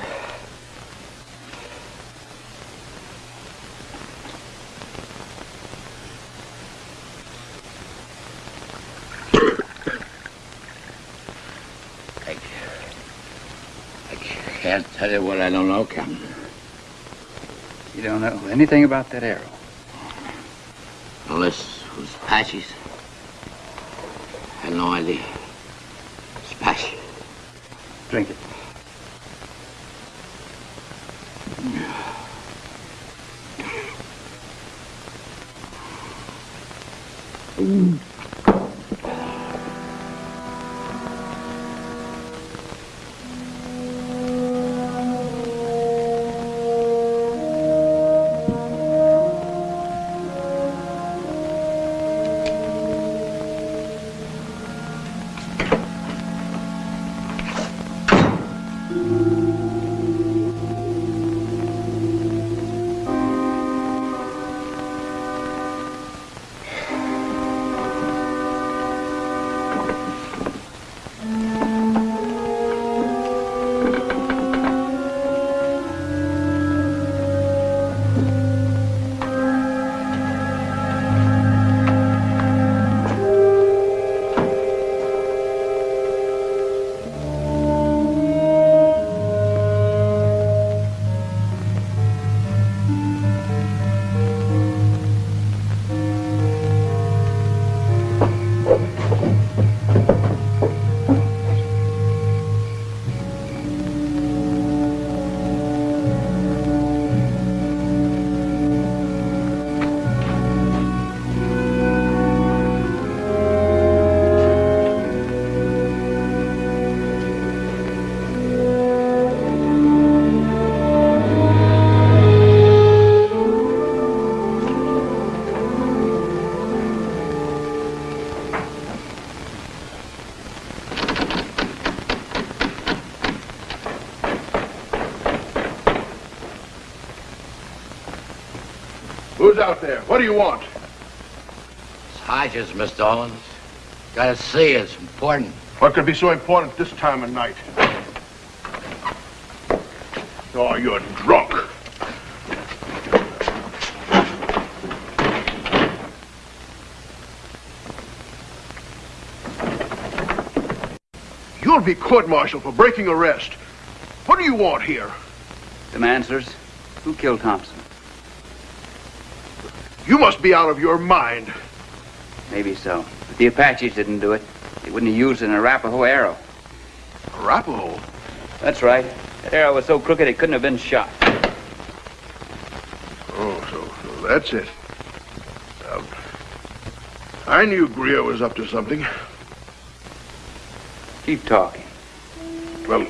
Can't tell you what I don't know, Captain. You don't know anything about that arrow. Unless it was Apaches. I had no idea. Who's out there? What do you want? Hodges, Mr. Owens. Gotta see you. It's important. What could be so important this time of night? Oh, you're drunk. You'll be court-martialed for breaking arrest. What do you want here? Some answers. Who killed Thompson? Must be out of your mind. Maybe so. But the Apaches didn't do it. They wouldn't have used an Arapaho arrow. Arapaho? That's right. That arrow was so crooked it couldn't have been shot. Oh, so, so that's it. Um, I knew Greer was up to something. Keep talking. Well,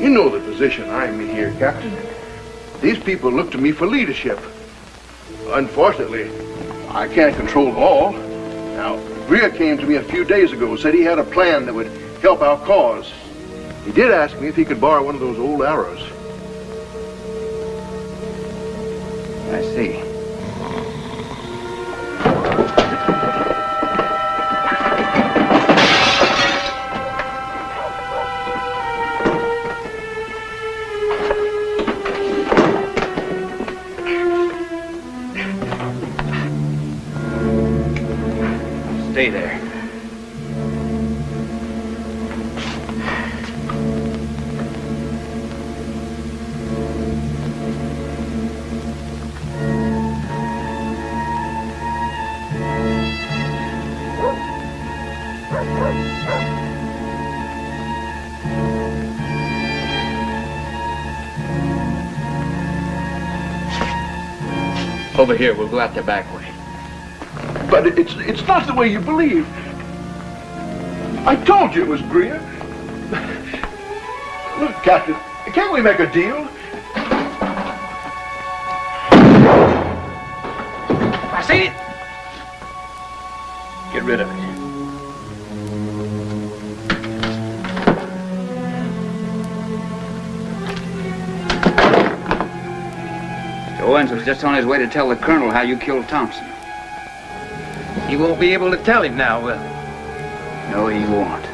you know the position I'm in here, Captain. These people look to me for leadership. Unfortunately, I can't control them all. Now, Greer came to me a few days ago, said he had a plan that would help our cause. He did ask me if he could borrow one of those old arrows. I see. Over here, we'll go out the back way. But it's it's not the way you believe. I told you it was Greer. Look, Captain, can't we make a deal? I see it. Get rid of it. Owens was just on his way to tell the colonel how you killed Thompson. He won't be able to tell him now, will he? No, he won't.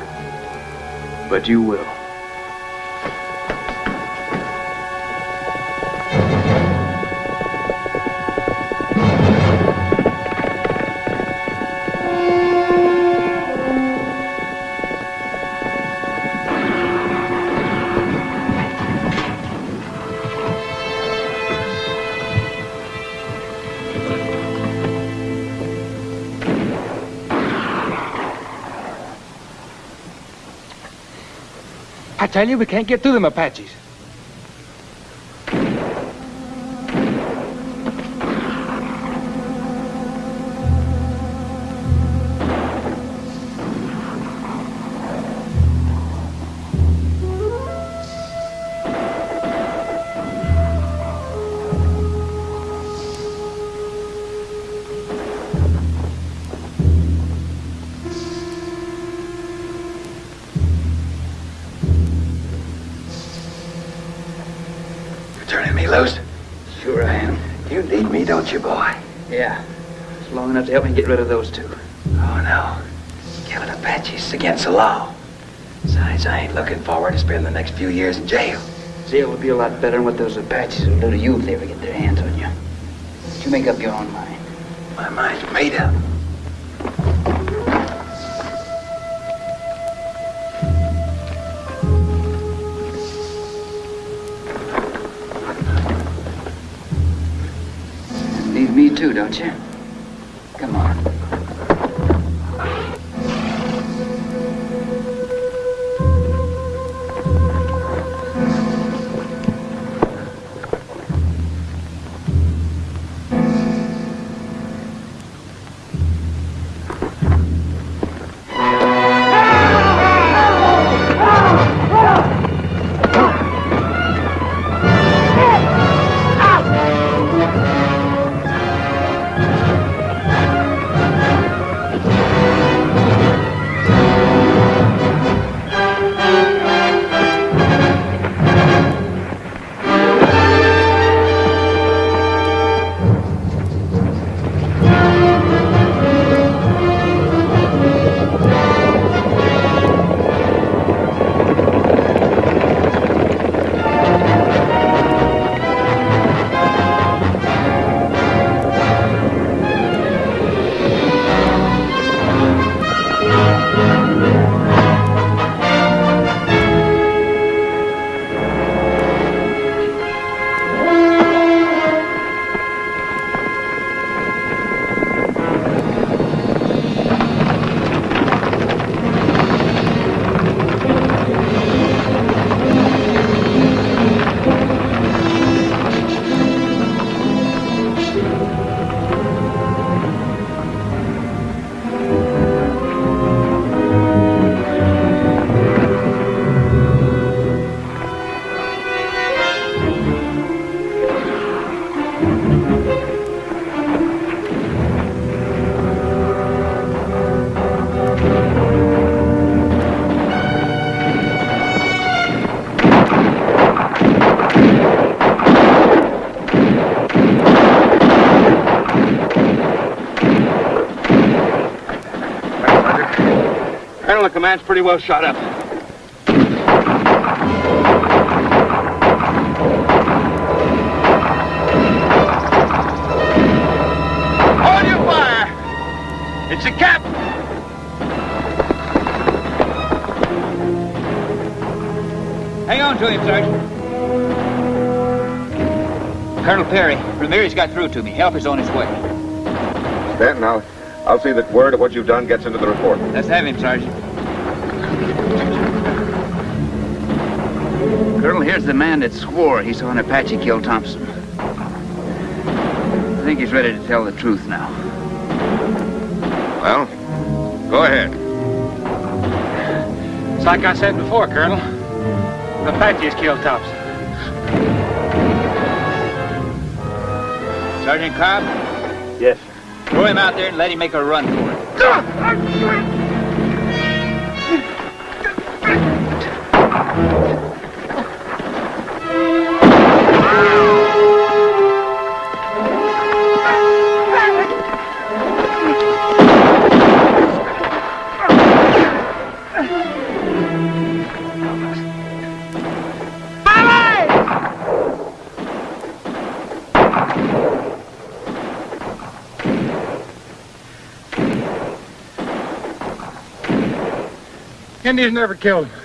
But you will. Tell you, we can't get through them Apaches. Help me get rid of those two. Oh, no. Killing Apaches is against the law. Besides, I ain't looking forward to spending the next few years in jail. Jail would be a lot better than what those Apaches will do to you if they ever get their hands on you. You make up your own mind. My mind's made up. Command's pretty well shot up. Hold your fire! It's the captain! Hang on to him, Sergeant. Colonel Perry, Ramirez got through to me. Help is on his way. Stanton, I'll, I'll see that word of what you've done gets into the report. Let's have him, Sergeant. Colonel, here's the man that swore he saw an Apache kill Thompson. I think he's ready to tell the truth now. Well, go ahead. It's like I said before, Colonel. The Apaches killed Thompson. Sergeant Cobb? Yes. Throw him out there and let him make a run for it. Indians never killed him.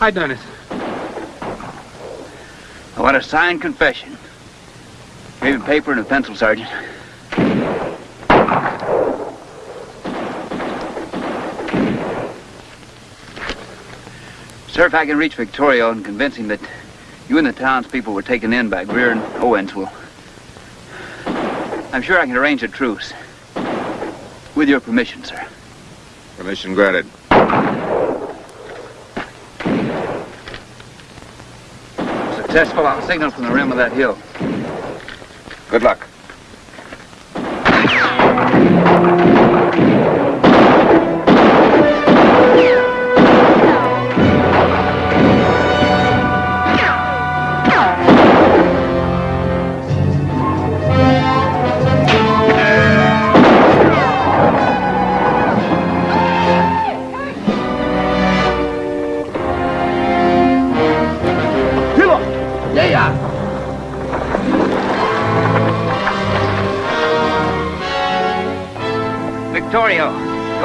I done it. I want a signed confession. Give him paper and a pencil, Sergeant. Sir, if I can reach Victorio and convince him that you and the townspeople were taken in by Greer and Owens, well, I'm sure I can arrange a truce. With your permission, sir. Permission granted. Successful, I'll signal from the rim of that hill. Good luck.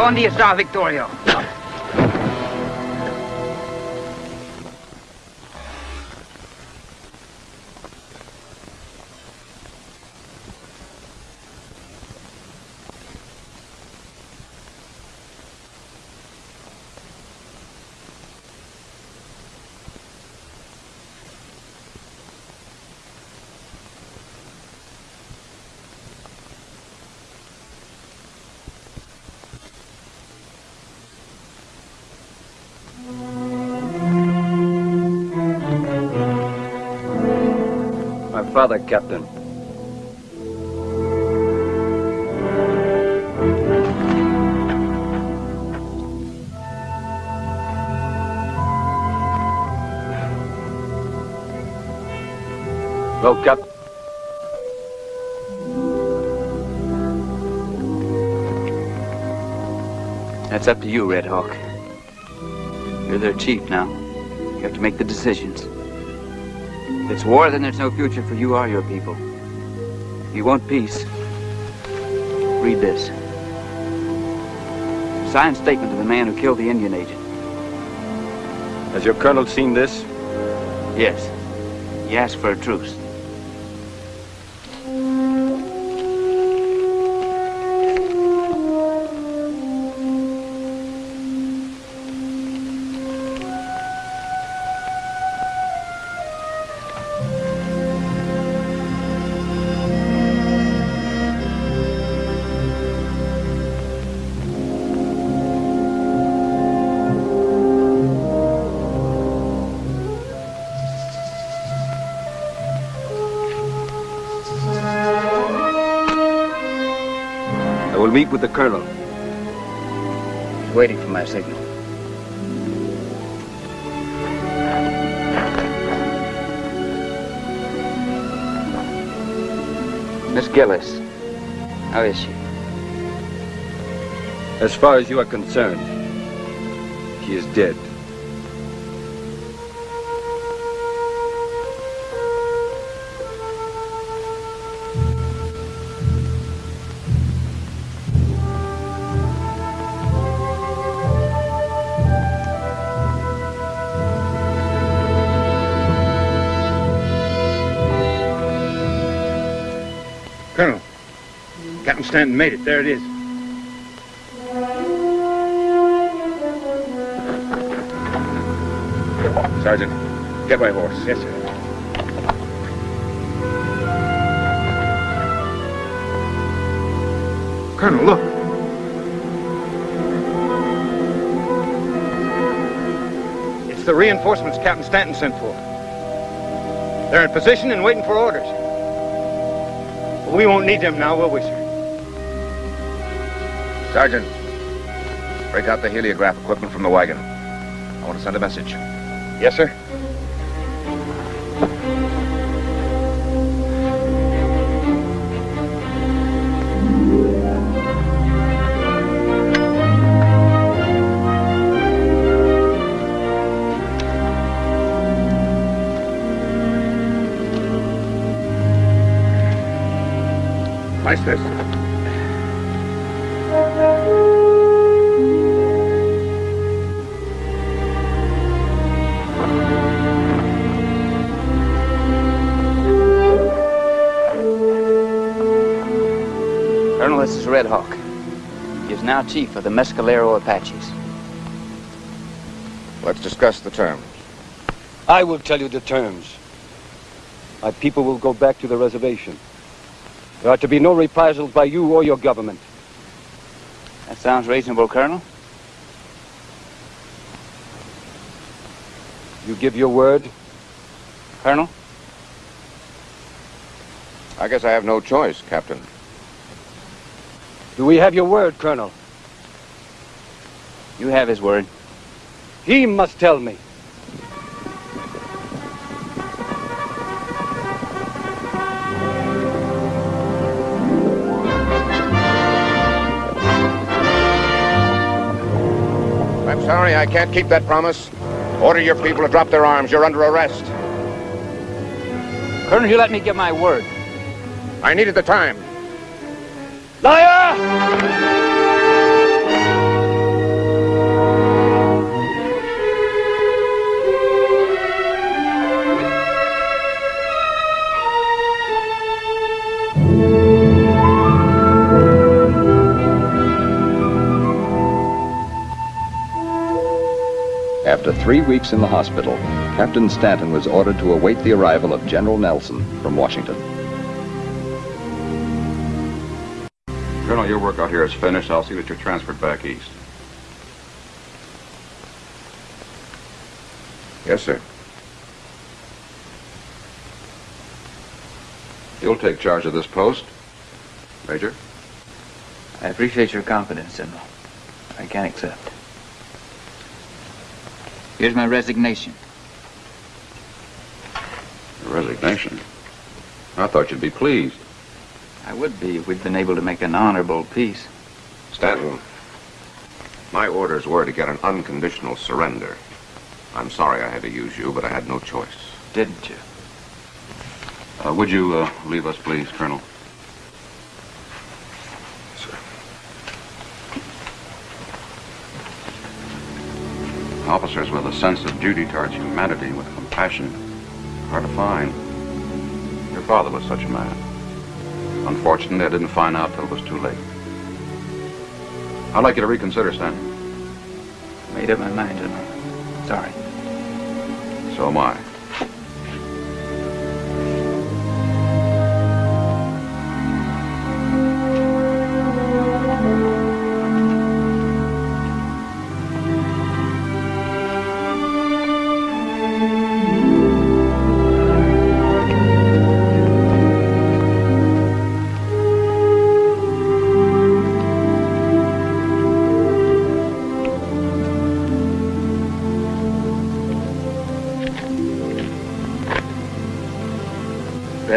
¿Dónde está Victorio? Father, Captain. Well, Cap. That's up to you, Red Hawk. You're their chief now. You have to make the decisions. If it's war, then there's no future for you or your people. If you want peace, read this. Signed statement of the man who killed the Indian agent. Has your colonel seen this? Yes. He asked for a truce. With the colonel. He's waiting for my signal. Miss Gillis. How is she? As far as you are concerned, she is dead. Stanton made it. There it is. Sergeant, get my horse. Yes, sir. Colonel, look. It's the reinforcements Captain Stanton sent for. They're in position and waiting for orders. We won't need them now, will we, sir? Sergeant, break out the heliograph equipment from the wagon. I want to send a message. Yes, sir. Now chief of the Mescalero Apaches. Let's discuss the terms. I will tell you the terms. My people will go back to the reservation. There are to be no reprisals by you or your government. That sounds reasonable, Colonel. You give your word? Colonel? I guess I have no choice, Captain. Do we have your word, Colonel? You have his word. He must tell me. I'm sorry, I can't keep that promise. Order your people to drop their arms. You're under arrest. Colonel, you let me get my word. I needed the time. Liar! After three weeks in the hospital, Captain Stanton was ordered to await the arrival of General Nelson from Washington. Colonel, your work out here is finished. I'll see that you're transferred back east. Yes, sir. You'll take charge of this post, Major. I appreciate your confidence, General. I can accept. Here's my resignation. Resignation. I thought you'd be pleased. I would be if we'd been able to make an honorable peace. Stanton, my orders were to get an unconditional surrender. I'm sorry I had to use you, but I had no choice. Didn't you? Uh, would you uh, leave us, please, Colonel? Officers with a sense of duty towards humanity, with compassion, hard to find. Your father was such a man. Unfortunately, I didn't find out till it was too late. I'd like you to reconsider, Stanton. Made up my mind, General. Sorry. So am I.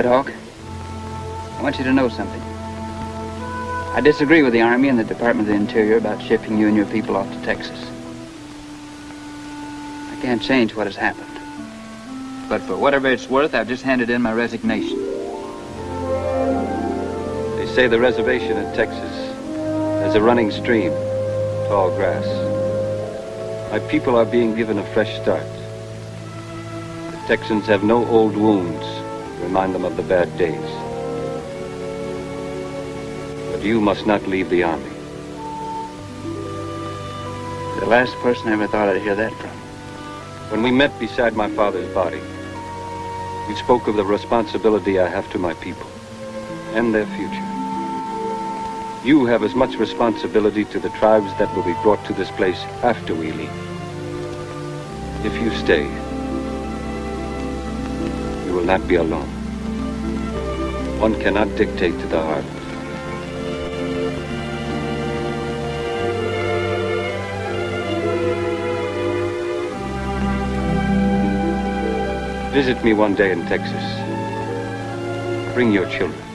Red Hawk, I want you to know something. I disagree with the Army and the Department of the Interior about shipping you and your people off to Texas. I can't change what has happened. But for whatever it's worth, I've just handed in my resignation. They say the reservation in Texas has a running stream, tall grass. My people are being given a fresh start. The Texans have no old wounds remind them of the bad days. But you must not leave the army. The last person I ever thought I'd hear that from. When we met beside my father's body, you spoke of the responsibility I have to my people and their future. You have as much responsibility to the tribes that will be brought to this place after we leave. If you stay, you will not be alone. One cannot dictate to the heart. Visit me one day in Texas. Bring your children.